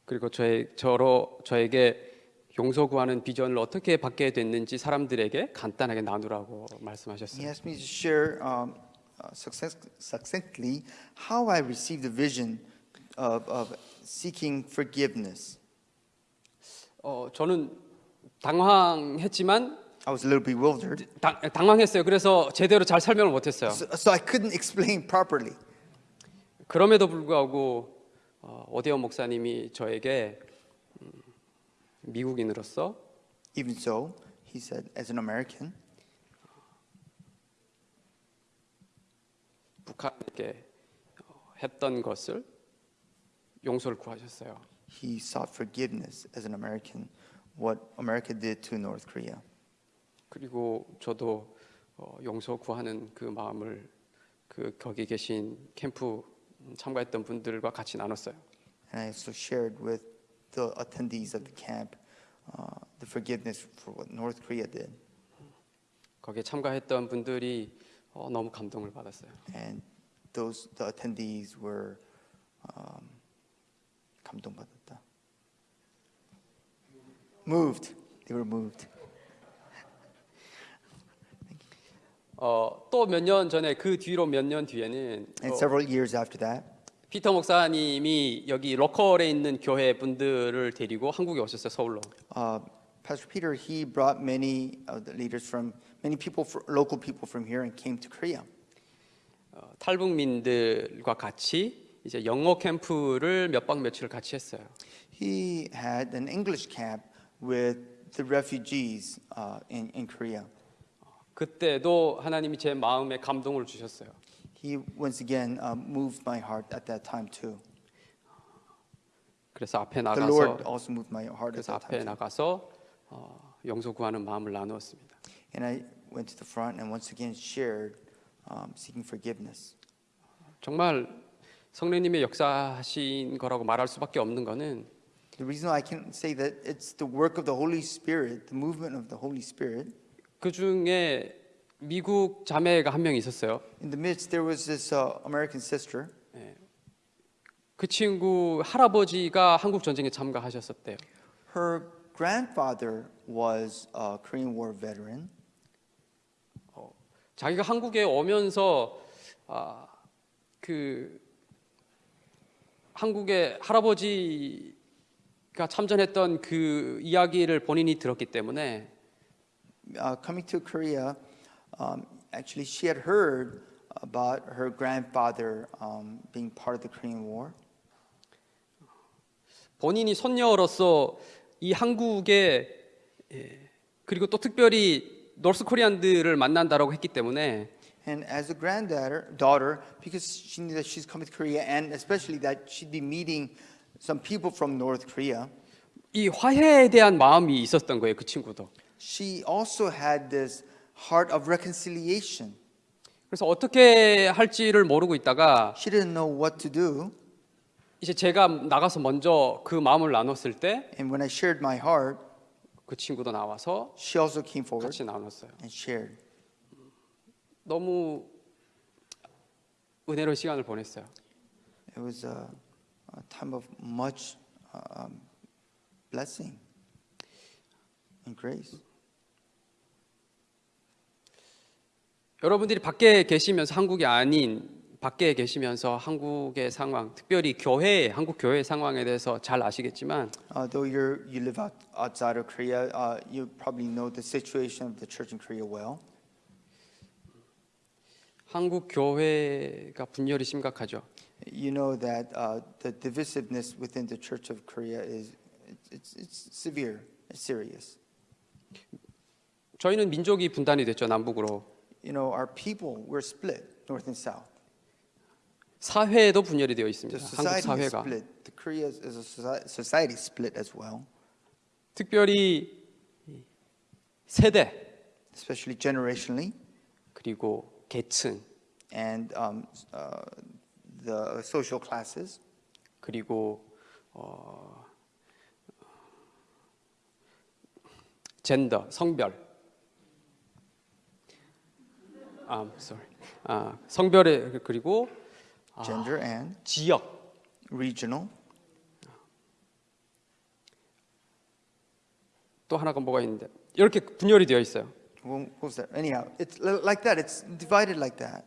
[SPEAKER 2] 그리고 저의 저로 저에게 용서 구하는 비전을 어떻게 받게 됐는지 사람들에게 간단하게 나누라고
[SPEAKER 3] He
[SPEAKER 2] 말씀하셨어요.
[SPEAKER 3] asked me to share um, uh, succinctly how I received the vision of, of seeking forgiveness.
[SPEAKER 2] 어, 저는 당황했지만
[SPEAKER 3] I was a little bewildered,
[SPEAKER 2] 당, 당황했어요. 그래서 제대로 잘 설명을 못했어요.
[SPEAKER 3] so, so I couldn't explain properly.
[SPEAKER 2] 그럼에도 불구하고 어, 오대원 목사님이 저에게 음, 미국인으로서
[SPEAKER 3] Even so, he said, as an American,
[SPEAKER 2] 북한에게 어, 했던 것을 용서를 구하셨어요.
[SPEAKER 3] he sought forgiveness as an American, what America did to North Korea.
[SPEAKER 2] 그리고 저도 어, 용서 구하는 그 마음을 그 거기 계신 캠프 참가했던 분들과 같이 나눴어요.
[SPEAKER 3] And I also shared with the attendees of the camp uh, the forgiveness for what North Korea did.
[SPEAKER 2] 거기에 참가했던 분들이 어, 너무 감동을 받았어요.
[SPEAKER 3] And those the attendees were um, 감동받았다. Moved. They were moved.
[SPEAKER 2] 어, 또몇 년 전에 그 뒤로 몇 년 뒤에는
[SPEAKER 3] And
[SPEAKER 2] 어,
[SPEAKER 3] several years after that,
[SPEAKER 2] 피터 목사님이 여기 로컬에 있는 교회 분들을 데리고 한국에 오셨어요 서울로.
[SPEAKER 3] uh, Pastor Peter he brought many of the leaders from many people, fr- local people from here, and came to Korea.
[SPEAKER 2] 어, 탈북민들과 같이 이제 영어 캠프를 몇 박 며칠을 같이 했어요.
[SPEAKER 3] He had an English camp with the refugees uh, in, in Korea.
[SPEAKER 2] 그때도 하나님이 제 마음에 감동을 주셨어요.
[SPEAKER 3] He once again uh, moved my heart at that time too.
[SPEAKER 2] 그래서 앞에
[SPEAKER 3] The Lord
[SPEAKER 2] 나가서
[SPEAKER 3] also moved my heart at
[SPEAKER 2] 그래서
[SPEAKER 3] that
[SPEAKER 2] 앞에
[SPEAKER 3] time.
[SPEAKER 2] 나가서 어, 용서 구하는 마음을 나누었습니다.
[SPEAKER 3] And I went to the front and once again shared um, seeking forgiveness.
[SPEAKER 2] 정말 성령님의 역사하신 거라고 말할 수밖에 없는 거는
[SPEAKER 3] The reason I can say that it's the work of the Holy Spirit, the movement of the Holy Spirit.
[SPEAKER 2] 그 중에 미국 자매가 한 명 있었어요.
[SPEAKER 3] In the midst, there was this uh, American sister.
[SPEAKER 2] 그 친구 할아버지가 한국 전쟁에 참가하셨었대요.
[SPEAKER 3] Her grandfather was a Korean War veteran.
[SPEAKER 2] 자기가 한국에 오면서 아, 그 한국의 할아버지가 참전했던 그 이야기를 본인이 들었기 때문에
[SPEAKER 3] Uh, coming to Korea, um, actually, she had heard about her grandfather um, being part of the Korean War.
[SPEAKER 2] 본인이 손녀로서 이 한국에 예, 그리고 또 특별히 노스 코리안들을 만난다라고 했기 때문에
[SPEAKER 3] And as a granddaughter, daughter, because she knew that she's coming to Korea, and especially that she'd be meeting some people from North Korea,
[SPEAKER 2] 이 화해에 대한 마음이 있었던 거예요 그 친구도.
[SPEAKER 3] She also had this heart of reconciliation.
[SPEAKER 2] 그래서 어떻게 할지를 모르고 있다가
[SPEAKER 3] She didn't know what to do.
[SPEAKER 2] 이제 제가 나가서 먼저 그 마음을 나눴을 때그
[SPEAKER 3] And when I shared my heart,
[SPEAKER 2] 친구도 나와서
[SPEAKER 3] she also came forward
[SPEAKER 2] 같이 나눴어요.
[SPEAKER 3] and shared.
[SPEAKER 2] 너무 은혜로운 시간을 보냈어요.
[SPEAKER 3] It was a, a time of much um, blessing and grace.
[SPEAKER 2] 여러분들이 밖에 계시면서 한국이 아닌 밖에 계시면서 한국의 상황, 특별히 교회, 한국 교회 상황에 대해서 잘 아시겠지만
[SPEAKER 3] Uh, though you're, you live out, outside of Korea, uh, you probably know the situation of the church in Korea well.
[SPEAKER 2] 한국 교회가 분열이 심각하죠.
[SPEAKER 3] You know that uh, the divisiveness within the church of Korea is it's, it's severe, it's serious.
[SPEAKER 2] 저희는 민족이 분단이 됐죠 남북으로.
[SPEAKER 3] You know, our people, we're split, north and south.
[SPEAKER 2] 사회도 분열이 되어 있습니다. 한국 사회가
[SPEAKER 3] split. The Korea is a soci- society split as well,
[SPEAKER 2] 특별히 세대
[SPEAKER 3] especially generationally,
[SPEAKER 2] 그리고 계층
[SPEAKER 3] and um, uh, the social classes,
[SPEAKER 2] 그리고 어, 젠더 성별 아, sorry. 아, 성별의 그리고
[SPEAKER 3] gender and
[SPEAKER 2] 지역
[SPEAKER 3] regional.
[SPEAKER 2] 또 하나가 뭐가 있는데 이렇게 분열이 되어 있어요.
[SPEAKER 3] What was that? Anyhow, it's li- like that. It's divided like that.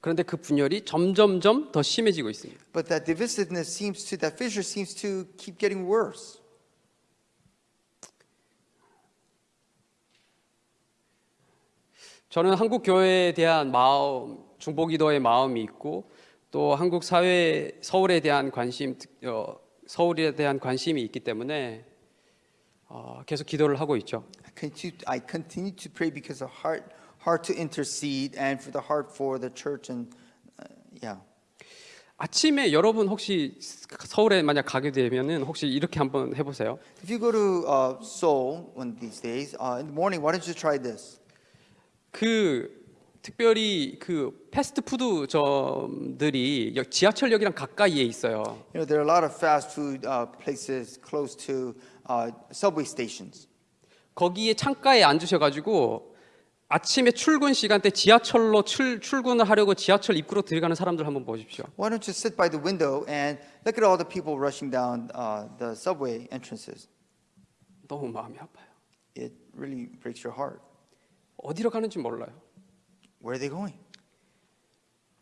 [SPEAKER 2] 그런데 그 분열이 점점점 더 심해지고 있습니다.
[SPEAKER 3] But that divisiveness seems to, that fissure seems to keep getting worse.
[SPEAKER 2] 저는 한국 교회에 대한 마음, 중보기도의 마음이 있고 또 한국 사회 서울에 대한 관심, 특- 어, 서울에 대한 관심이 있기 때문에 어, 계속 기도를 하고 있죠.
[SPEAKER 3] I continue, to pray because of heart, heart to intercede and for the heart for the church and uh, yeah.
[SPEAKER 2] 아침에 여러분 혹시 서울에 만약 가게 되면은 혹시 이렇게 한번 해보세요.
[SPEAKER 3] If you go to uh, Seoul one of these days uh, in the morning, why don't you try this?
[SPEAKER 2] 그 특별히 그 패스트푸드점들이 여- 지하철역이랑 가까이에 있어요.
[SPEAKER 3] You know, there are a lot of fast food uh, places close to uh, subway stations.
[SPEAKER 2] 거기에 창가에 앉으셔가지고 아침에 출근 시간대 지하철로 출, 출근을 하려고 지하철 입구로 들어가는 사람들 한번 보십시오.
[SPEAKER 3] Why don't you sit by the window and look at all the people rushing down uh, the subway entrances?
[SPEAKER 2] 너무 마음이 아파요.
[SPEAKER 3] It really breaks your heart.
[SPEAKER 2] 어디로 가는지 몰라요.
[SPEAKER 3] Where are they going?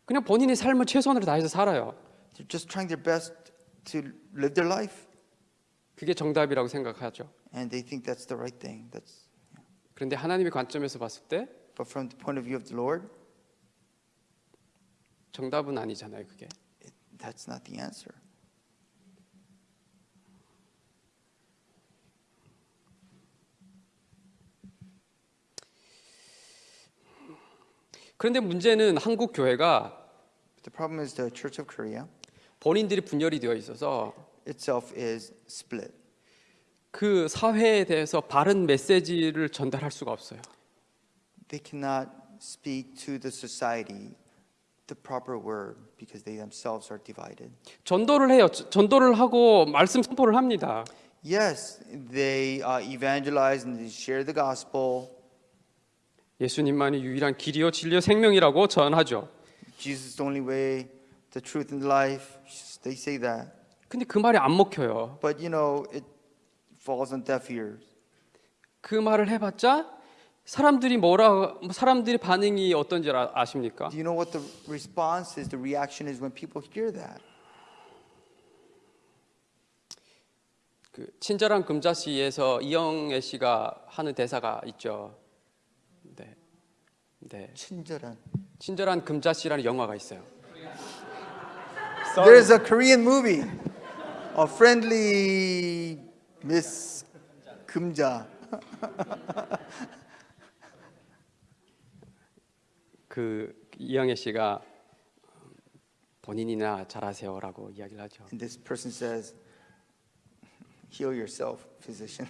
[SPEAKER 2] 그냥 본인의 삶을 최선으로 다해서 살아요.
[SPEAKER 3] They're just trying their best to live their life,
[SPEAKER 2] 그게 정답이라고 생각하죠.
[SPEAKER 3] and they think that's the right thing. That's,
[SPEAKER 2] 그런데 하나님의 관점에서 봤을 때
[SPEAKER 3] but from the point of view of the Lord,
[SPEAKER 2] 정답은 아니잖아요. 그게.
[SPEAKER 3] it, that's not the answer.
[SPEAKER 2] 그런데 문제는 한국 교회가
[SPEAKER 3] The problem is the Church of Korea
[SPEAKER 2] 본인들이 분열이 되어 있어서
[SPEAKER 3] itself is split.
[SPEAKER 2] 그 사회에 대해서 바른 메시지를 전달할 수가 없어요.
[SPEAKER 3] They cannot speak to the society the proper word because they themselves are divided.
[SPEAKER 2] 전도를 해요. 저- 전도를 하고 말씀 선포를 합니다.
[SPEAKER 3] Yes, they uh, evangelize and they share the gospel.
[SPEAKER 2] 예수님만이 유일한 길이요 진리요 생명이라고 전하죠.
[SPEAKER 3] Jesus is the only way, the truth, and life. They say that.
[SPEAKER 2] 근데 그 말이 안 먹혀요.
[SPEAKER 3] But you know, it falls on deaf ears.
[SPEAKER 2] 그 말을 해봤자 사람들이 뭐라 사람들의 반응이 어떤지 아, 아십니까?
[SPEAKER 3] Do you know what the response is? The reaction is when people hear that.
[SPEAKER 2] 그 친절한 금자씨에서 이영애 씨가 하는 대사가 있죠. 네, 네.
[SPEAKER 3] 친절한.
[SPEAKER 2] 친절한 금자씨라는 영화가 있어요.
[SPEAKER 3] There is a Korean movie, a friendly Miss 금자.
[SPEAKER 2] 그 이영애 씨가 본인이나 잘하세요라고 이야기를 하죠.
[SPEAKER 3] And this person says, heal yourself, physician.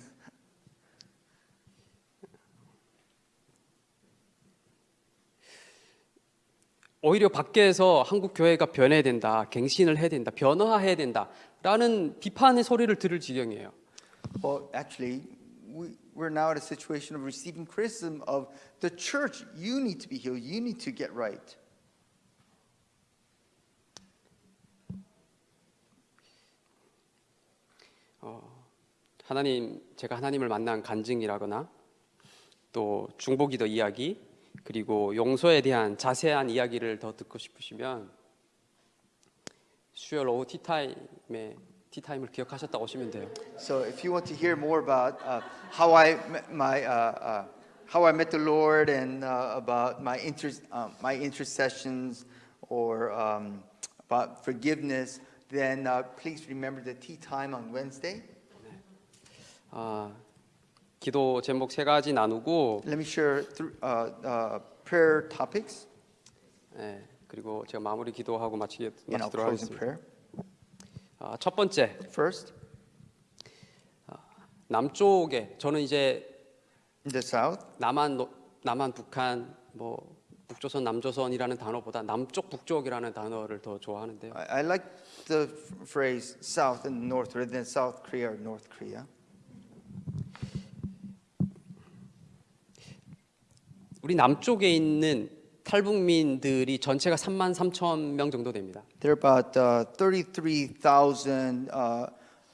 [SPEAKER 2] 오히려 밖에서 한국 교회가 변해야 된다, 갱신을 해야 된다, 변화해야 된다라는 비판의 소리를 들을 지경이에요.
[SPEAKER 3] Well, actually, we, we're now at a situation of receiving criticism of the church. You need to be healed. You need to get right.
[SPEAKER 2] 하나님, 제가 하나님을 만난 간증이라거나 또 중보기도 이야기 그리고 용서에 대한 자세한 이야기를 더 듣고 싶으시면 수요일 오후 티타임에 티타임을 기억하셨다고 오시면 돼요.
[SPEAKER 3] So, if you want to hear more about uh, how I met my uh, uh, how I met the Lord and uh, about my inter uh, my intercessions or um, about forgiveness, then uh, please remember the tea time on Wednesday.
[SPEAKER 2] 아, 기도 제목 세 가지 나누고
[SPEAKER 3] Let me share th- uh, uh, prayer topics,
[SPEAKER 2] 예, 그리고 제가 마무리 기도하고 마치게
[SPEAKER 3] and I'll
[SPEAKER 2] 마치도록
[SPEAKER 3] close in
[SPEAKER 2] 하겠습니다.
[SPEAKER 3] prayer.
[SPEAKER 2] 아, 첫 번째
[SPEAKER 3] First,
[SPEAKER 2] 남쪽에 저는 이제
[SPEAKER 3] in the south,
[SPEAKER 2] 남한 노- 남한 북한 뭐 북조선 남조선이라는 단어보다 남쪽 북쪽이라는 단어를 더 좋아하는데요.
[SPEAKER 3] I, I like the phrase south and north rather than South Korea or North Korea.
[SPEAKER 2] 우리 남쪽에 있는 탈북민들이 전체가 3만 3천 명 정도 됩니다.
[SPEAKER 3] There are about uh, 33,000 uh,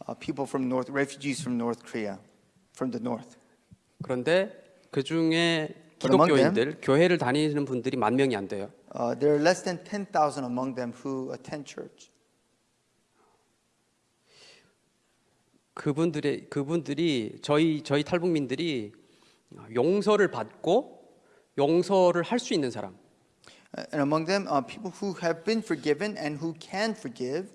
[SPEAKER 3] uh, people from North, refugees from North Korea, from the north.
[SPEAKER 2] 그런데 그 중에 기독교인들 교회를 다니는 분들이 만 명이 안 돼요.
[SPEAKER 3] Uh, there are less than 10,000 among them who attend church.
[SPEAKER 2] 그분들의 그분들이 저희 저희 탈북민들이 용서를 받고 용서를 할 수 있는 사람.
[SPEAKER 3] Uh, And among them, uh, people who have been forgiven and who can forgive,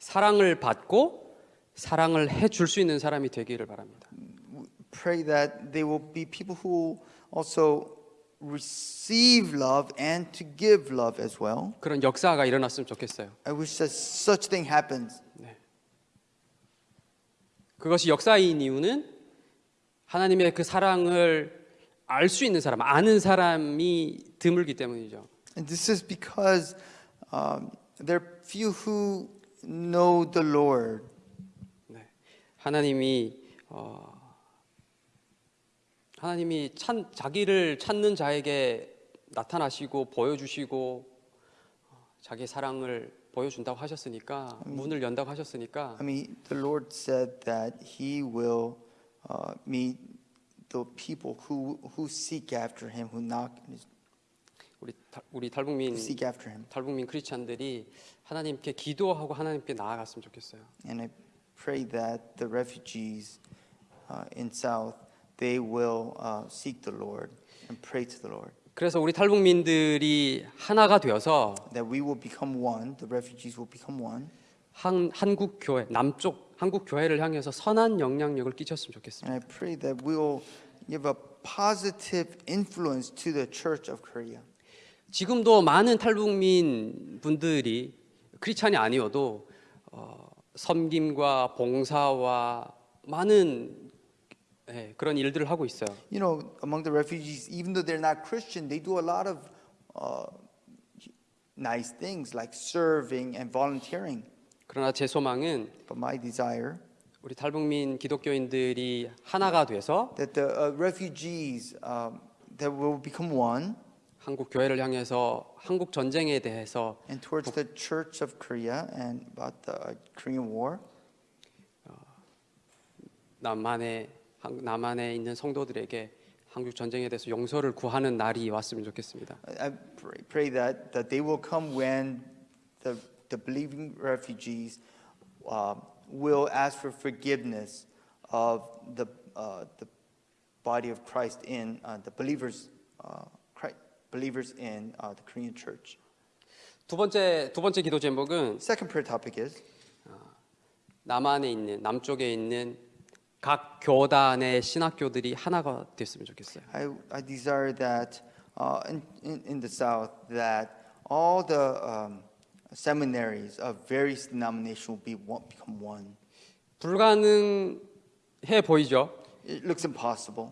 [SPEAKER 2] 사랑을 받고 사랑을 해줄 수 있는 사람이 되기를 바랍니다.
[SPEAKER 3] pray that they will be people who also receive love and to give love as well.
[SPEAKER 2] 그런 역사가 일어났으면 좋겠어요.
[SPEAKER 3] I wish that such thing happens.
[SPEAKER 2] 그것이 역사인 이유는 하나님의 그 사랑을 알 수 있는 사람, 아는 사람이 드물기 때문이죠.
[SPEAKER 3] And this is because um, there are few who know the Lord.
[SPEAKER 2] 네. 하나님이 어, 하나님이 찬, 자기를 찾는 자에게 나타나시고 보여주시고 어, 자기 사랑을 보여준다고 하셨으니까 문을 연다고 하셨으니까
[SPEAKER 3] I mean, the Lord said that He will uh, meet the people who, who seek after Him, who knock,
[SPEAKER 2] 우리 타- 우리 탈북민
[SPEAKER 3] who seek after Him.
[SPEAKER 2] 탈북민 크리스찬들이 하나님께 기도하고 하나님께 나아갔으면 좋겠어요.
[SPEAKER 3] And I pray that the refugees uh, in South they will uh, seek the Lord and pray to the Lord.
[SPEAKER 2] 그래서 우리 탈북민들이 하나가 되어서
[SPEAKER 3] That we will become one. The refugees will become one.
[SPEAKER 2] 한, 한국 교회 남쪽 한국 교회를 향해서 선한 영향력을 끼쳤으면 좋겠습니다.
[SPEAKER 3] And I pray that we will give a positive influence to the Church of Korea.
[SPEAKER 2] 지금도 많은 탈북민 분들이 크리스찬이 아니어도 어, 섬김과 봉사와 많은 예, 그런 일들을 하고 있어요.
[SPEAKER 3] You know, among the refugees, even though they're not Christian, they do a lot of uh, nice things like serving and volunteering.
[SPEAKER 2] 그러나 제 소망은
[SPEAKER 3] But my desire
[SPEAKER 2] 우리 탈북민 기독교인들이 하나가 돼서
[SPEAKER 3] that the uh, refugees um, that will become one
[SPEAKER 2] 한국 교회를 향해서 한국 전쟁에 대해서
[SPEAKER 3] and towards the Church of Korea and about the uh, Korean War.
[SPEAKER 2] 남한에 한- 남한에 있는 성도들에게 한국 전쟁에 대해서 용서를 구하는 날이 왔으면 좋겠습니다.
[SPEAKER 3] I pray, pray that, that they will come when the, the believing refugees uh, will ask for forgiveness of the, uh, the body of Christ in uh, the believers, uh, Christ, believers in uh, the Korean church.
[SPEAKER 2] 두 번째 두 번째 기도 제목은
[SPEAKER 3] Second prayer topic is
[SPEAKER 2] 남한에 있는 남쪽에 있는 각 교단의 신학교들이 하나가 됐으면 좋겠어요.
[SPEAKER 3] I, I desire that uh, in, in, in the South that all the um, seminaries of various denominations will be one, become one.
[SPEAKER 2] 불가능해 보이죠.
[SPEAKER 3] It looks impossible.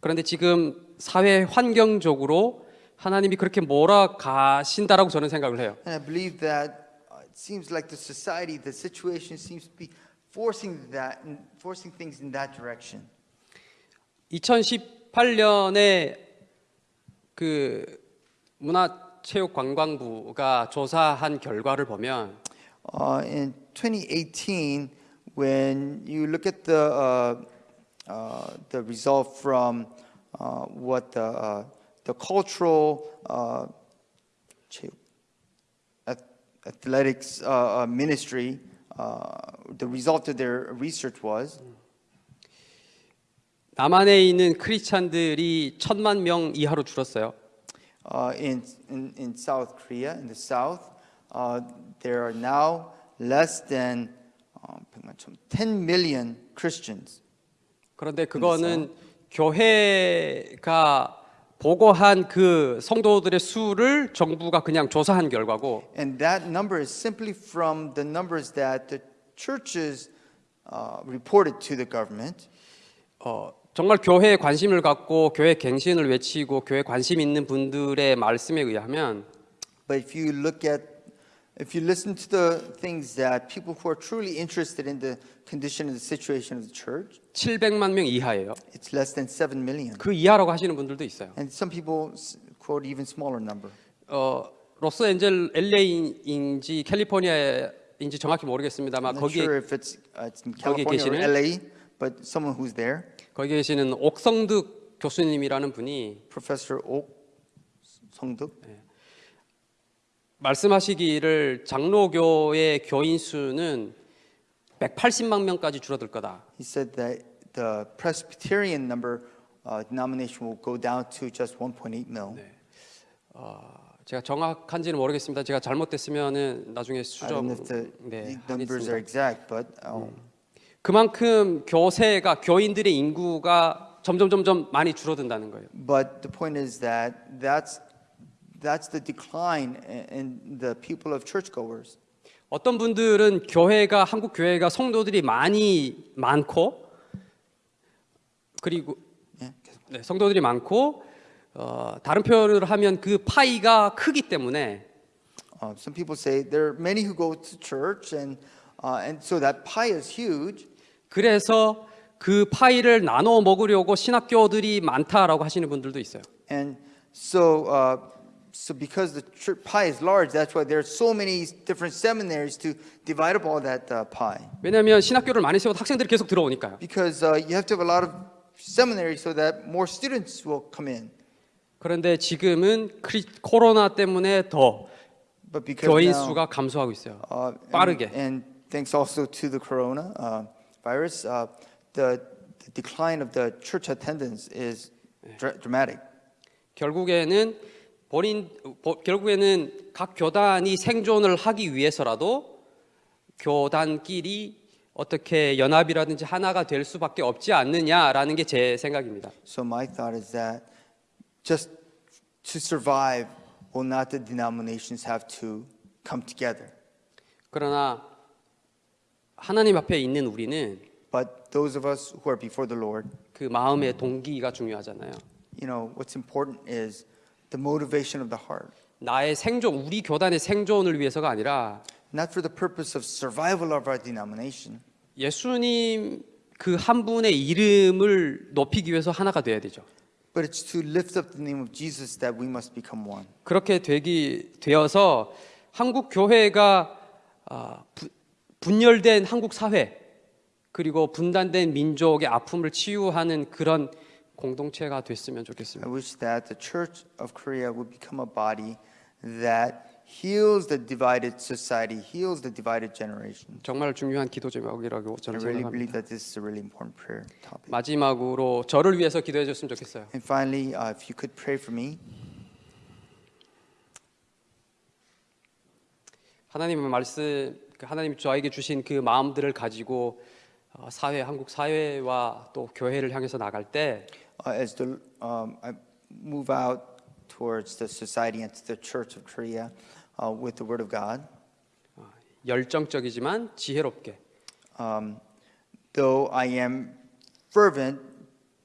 [SPEAKER 2] 그런데 지금 사회 환경적으로 하나님이 그렇게 몰아가신다라고 저는 생각을 해요.
[SPEAKER 3] And I believe that uh, it seems like the society, the situation seems to be forcing that, forcing things in that direction.
[SPEAKER 2] 2018년에 그 문화 체육관광부가 조사한 결과를 보면
[SPEAKER 3] Uh, in 2018, when you look at the uh, uh, the result from uh, what the uh, the cultural uh, athletics uh, uh, ministry, uh, the result of their research was
[SPEAKER 2] 남한에 있는 크리스찬들이 천만 명 이하로 줄었어요.
[SPEAKER 3] uh, in, in in South Korea, in the South, uh, there are now less than uh, 10 million Christians.
[SPEAKER 2] 그런데 그거는 교회가 보고한 그 성도들의 수를 정부가 그냥 조사한 결과고
[SPEAKER 3] And that number is simply from the numbers that the churches uh, reported to the government.
[SPEAKER 2] 어, 정말 교회에 관심을 갖고 교회 갱신을 외치고 교회 관심 있는 분들의 말씀에 의하면
[SPEAKER 3] But if you look at, if you listen to the things that people who are truly interested in the condition and the situation of the church,
[SPEAKER 2] 700만 명 이하예요.
[SPEAKER 3] it's less than 7 million.
[SPEAKER 2] 그 이하라고 하시는 분들도 있어요.
[SPEAKER 3] And some people quote even smaller number.
[SPEAKER 2] 어, 로스앤젤 LA인지 캘리포니아인지 정확히 모르겠습니다만 거기에
[SPEAKER 3] sure if it's, uh, it's in
[SPEAKER 2] 거기 계시는-
[SPEAKER 3] LA, but someone who's there,
[SPEAKER 2] 거기 계시는 옥성득 교수님이라는 분이
[SPEAKER 3] Professor Ok Songduk,
[SPEAKER 2] 말씀하시기를 장로교의 교인 수는 180만 명까지 줄어들 거다.
[SPEAKER 3] he said that the Presbyterian number uh, denomination will go down to just 1.8 mil.
[SPEAKER 2] 제가 정확한지는 모르겠습니다. 제가 잘못됐으면은 나중에
[SPEAKER 3] I
[SPEAKER 2] 수정
[SPEAKER 3] don't know if the,
[SPEAKER 2] 네,
[SPEAKER 3] numbers are
[SPEAKER 2] 하겠습니다.
[SPEAKER 3] exact, but uh,
[SPEAKER 2] 그만큼 교세가 교인들의 인구가 점점 점점 많이 줄어든다는 거예요.
[SPEAKER 3] but the point is that that's that's the decline in- the people of churchgoers.
[SPEAKER 2] 어떤 분들은 교회가 한국 교회가 성도들이 많이 많고 그리고
[SPEAKER 3] 예,
[SPEAKER 2] 네, 성도들이 많고 어, 다른 표현을 하면 그 파이가 크기 때문에
[SPEAKER 3] Uh, some people say there are many who go to church, and uh, and so that pie is huge.
[SPEAKER 2] 그래서 그 파이를 나눠 먹으려고 신학교들이 많다라고 하시는 분들도 있어요.
[SPEAKER 3] And so, uh, so because the pie is large, that's why there are so many different seminaries to divide up all that uh, pie.
[SPEAKER 2] 왜냐하면 신학교를 많이 세워도 학생들이 계속 들어오니까요.
[SPEAKER 3] Because uh, you have to have a lot of seminaries so that more students will come in.
[SPEAKER 2] 그런데 지금은 크리, 코로나 때문에 더 교인 수가 감소하고 있어요.
[SPEAKER 3] uh, and,
[SPEAKER 2] 빠르게.
[SPEAKER 3] and thanks also to the corona uh, virus, uh, the, the decline of the church attendance is dra- dramatic.
[SPEAKER 2] 결국에는 본인 보- 결국에는 각 교단이 생존을 하기 위해서라도 교단끼리 어떻게 연합이라든지 하나가 될 수밖에 없지 않느냐라는 게 제 생각입니다.
[SPEAKER 3] So my thought is that just to survive, will not the denominations have to come together?
[SPEAKER 2] 그러나 하나님 앞에 있는 우리는
[SPEAKER 3] But those of us who are before the Lord,
[SPEAKER 2] 그 마음의 동기가 중요하잖아요.
[SPEAKER 3] you know, what's important is the motivation of the heart,
[SPEAKER 2] 나의 생존, 우리 교단의 생존을 위해서가 아니라
[SPEAKER 3] not for the purpose of survival of our denomination,
[SPEAKER 2] 예수님 그 한 분의 이름을 높이기 위해서 하나가 돼야 되죠.
[SPEAKER 3] but it's to lift up the name of Jesus that we must become one.
[SPEAKER 2] 그렇게 되기 되어서 한국 교회가 아, 부- 분열된 한국 사회 그리고 분단된 민족의 아픔을 치유하는 그런 공동체가 됐으면
[SPEAKER 3] I
[SPEAKER 2] 좋겠습니다.
[SPEAKER 3] wish that the Church of Korea would become a body that heals the divided society, heals the divided generation.
[SPEAKER 2] 정말 중요한 기도 제목이라고
[SPEAKER 3] I
[SPEAKER 2] 저는
[SPEAKER 3] really
[SPEAKER 2] 생각합니다.
[SPEAKER 3] believe that this is a really important prayer topic.
[SPEAKER 2] 마지막으로 저를 위해서 기도해 줬으면 좋겠어요.
[SPEAKER 3] And finally, uh, if you could pray for me,
[SPEAKER 2] 하나님의 말씀, 그 하나님이 저에게 주신 그 마음들을 가지고 어, 사회, 한국 사회와 또 교회를 향해서 나갈 때
[SPEAKER 3] uh, as the um, I move out towards the society and the Church of Korea uh, with the Word of God.
[SPEAKER 2] 어, 열정적이지만 지혜롭게
[SPEAKER 3] Um, though I am fervent,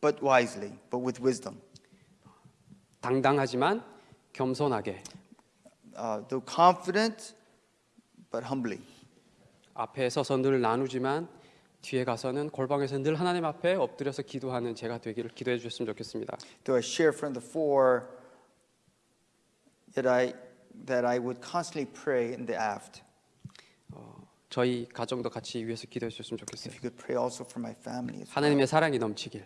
[SPEAKER 3] but wisely, but with wisdom.
[SPEAKER 2] 당당하지만 겸손하게
[SPEAKER 3] Uh, though confident, but humbly.
[SPEAKER 2] 앞에 서서 늘 나누지만 뒤에 가서는 골방에서 늘 하나님 앞에 엎드려서 기도하는 제가 되기를 기도해 주셨으면 좋겠습니다.
[SPEAKER 3] Though I share from the fore, yet I that I would constantly pray in the aft.
[SPEAKER 2] 저희 가정도 같이 위해서 기도해 주셨으면
[SPEAKER 3] If
[SPEAKER 2] 좋겠어요.
[SPEAKER 3] you could pray also for my family
[SPEAKER 2] 하나님의 사랑이 넘치길.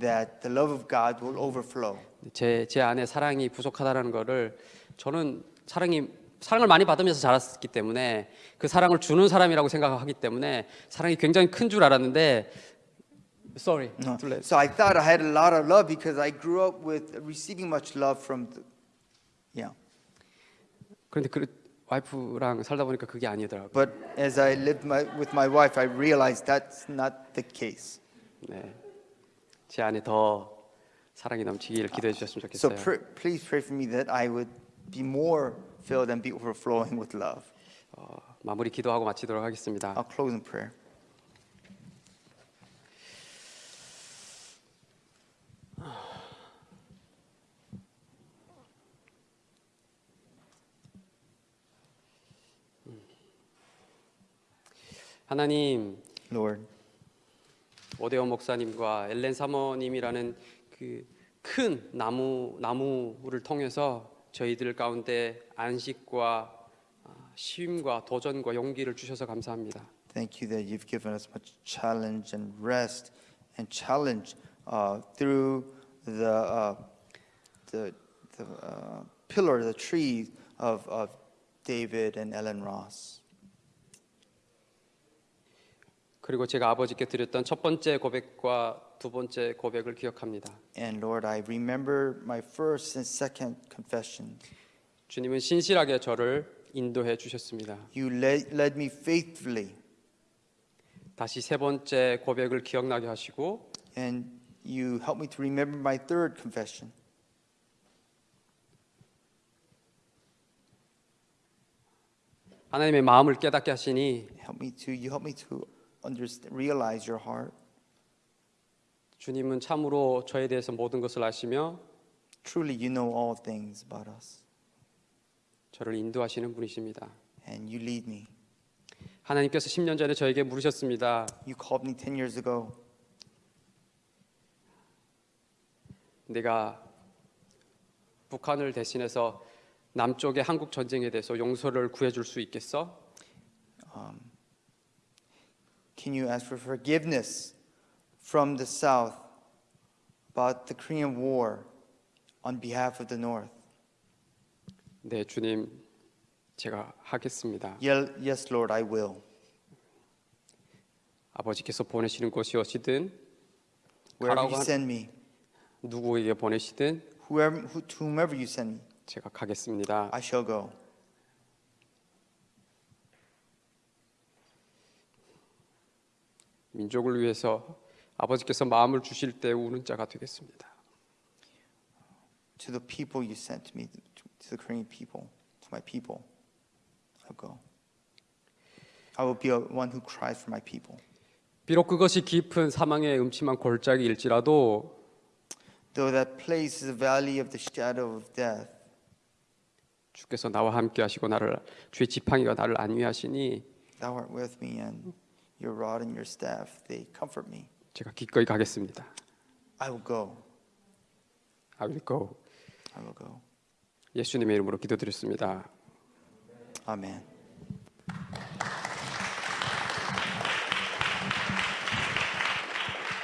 [SPEAKER 3] that the love of God will overflow.
[SPEAKER 2] 제, 제 안에 사랑이 부족하다라는 거를 저는 사랑이 사랑을 많이 받으면서 자랐기 때문에 그 사랑을 주는 사람이라고 생각하기 때문에 사랑이 굉장히 큰 줄 알았는데 sorry
[SPEAKER 3] No.
[SPEAKER 2] too late.
[SPEAKER 3] So I thought I had a lot of love because I grew up with receiving much love from, the, yeah.
[SPEAKER 2] 그런데 그 와이프랑 살다 보니까 그게 아니더라고요.
[SPEAKER 3] But as I lived my, with my wife, I realized that's not the case.
[SPEAKER 2] 네. 제 안에 더 사랑이 넘치기를 기도해 주셨으면
[SPEAKER 3] So
[SPEAKER 2] 좋겠어요.
[SPEAKER 3] pr- please pray for me that I would be more filled and be overflowing with love.
[SPEAKER 2] 어, 마무리 기도하고 마치도록 하겠습니다.
[SPEAKER 3] I'll close in prayer.
[SPEAKER 2] 하나님
[SPEAKER 3] Lord,
[SPEAKER 2] 오대원 목사님과 엘렌 사모님이라는 그 큰 나무 나무를 통해서 저희들 가운데 안식과 아, 쉼과 도전과 용기를 주셔서 감사합니다.
[SPEAKER 3] thank you that you've given us much challenge and rest and challenge uh, through the, uh, the, the uh, pillar, the tree of, of David and Ellen Ross.
[SPEAKER 2] 그리고 제가 아버지께 드렸던 첫 번째 고백과 두 번째 고백을 기억합니다.
[SPEAKER 3] And Lord, I remember my first and second confession.
[SPEAKER 2] 주님은 신실하게 저를 인도해 주셨습니다.
[SPEAKER 3] You led, led me faithfully,
[SPEAKER 2] 다시 세 번째 고백을 기억나게 하시고
[SPEAKER 3] and you helped me to remember my third confession.
[SPEAKER 2] 하나님의 마음을 깨닫게 하시니
[SPEAKER 3] Help me to, you help me to understand, realize your heart.
[SPEAKER 2] 주님은 참으로 저에 대해서 모든 것을 아시며
[SPEAKER 3] Truly, you know all things about us,
[SPEAKER 2] 저를 인도하시는 분이십니다.
[SPEAKER 3] and you lead me.
[SPEAKER 2] 하나님께서 10년 전에 저에게 물으셨습니다.
[SPEAKER 3] You called me 10 years ago.
[SPEAKER 2] 내가 북한을 대신해서 남쪽의 한국 전쟁에 대해서 용서를 구해 줄 수 있겠어?
[SPEAKER 3] Can you ask for forgiveness from the South about the Korean War on behalf of the North?
[SPEAKER 2] 네, 주님, 제가 하겠습니다.
[SPEAKER 3] Ye- Yes, Lord, I will.
[SPEAKER 2] 아버지께서 보내시는 곳이 어디든
[SPEAKER 3] Wherever
[SPEAKER 2] 가라고
[SPEAKER 3] you
[SPEAKER 2] 한-
[SPEAKER 3] send me,
[SPEAKER 2] 누구에게 보내시든
[SPEAKER 3] whoever, who, to whomever you send me,
[SPEAKER 2] 제가 가겠습니다.
[SPEAKER 3] I shall go.
[SPEAKER 2] 민족을 위해서 아버지께서 마음을 주실 때 우는 자가 되겠습니다.
[SPEAKER 3] To the people you sent me, to the Korean people, to my people, I'll go. I will be one who cries for my people.
[SPEAKER 2] 비록 그것이 깊은 사망의 음침한 골짜기일지라도
[SPEAKER 3] Though that place is a valley of the shadow of death,
[SPEAKER 2] 주께서 나와 함께 하시고 나를 주의 지팡이가 나를 안위하시니
[SPEAKER 3] thou art with me, and your rod and your staff, they comfort me.
[SPEAKER 2] 제가 기꺼이 가겠습니다.
[SPEAKER 3] I will go.
[SPEAKER 2] I will go.
[SPEAKER 3] I will go.
[SPEAKER 2] 예수님의 이름으로 기도드렸습니다.
[SPEAKER 3] Amen.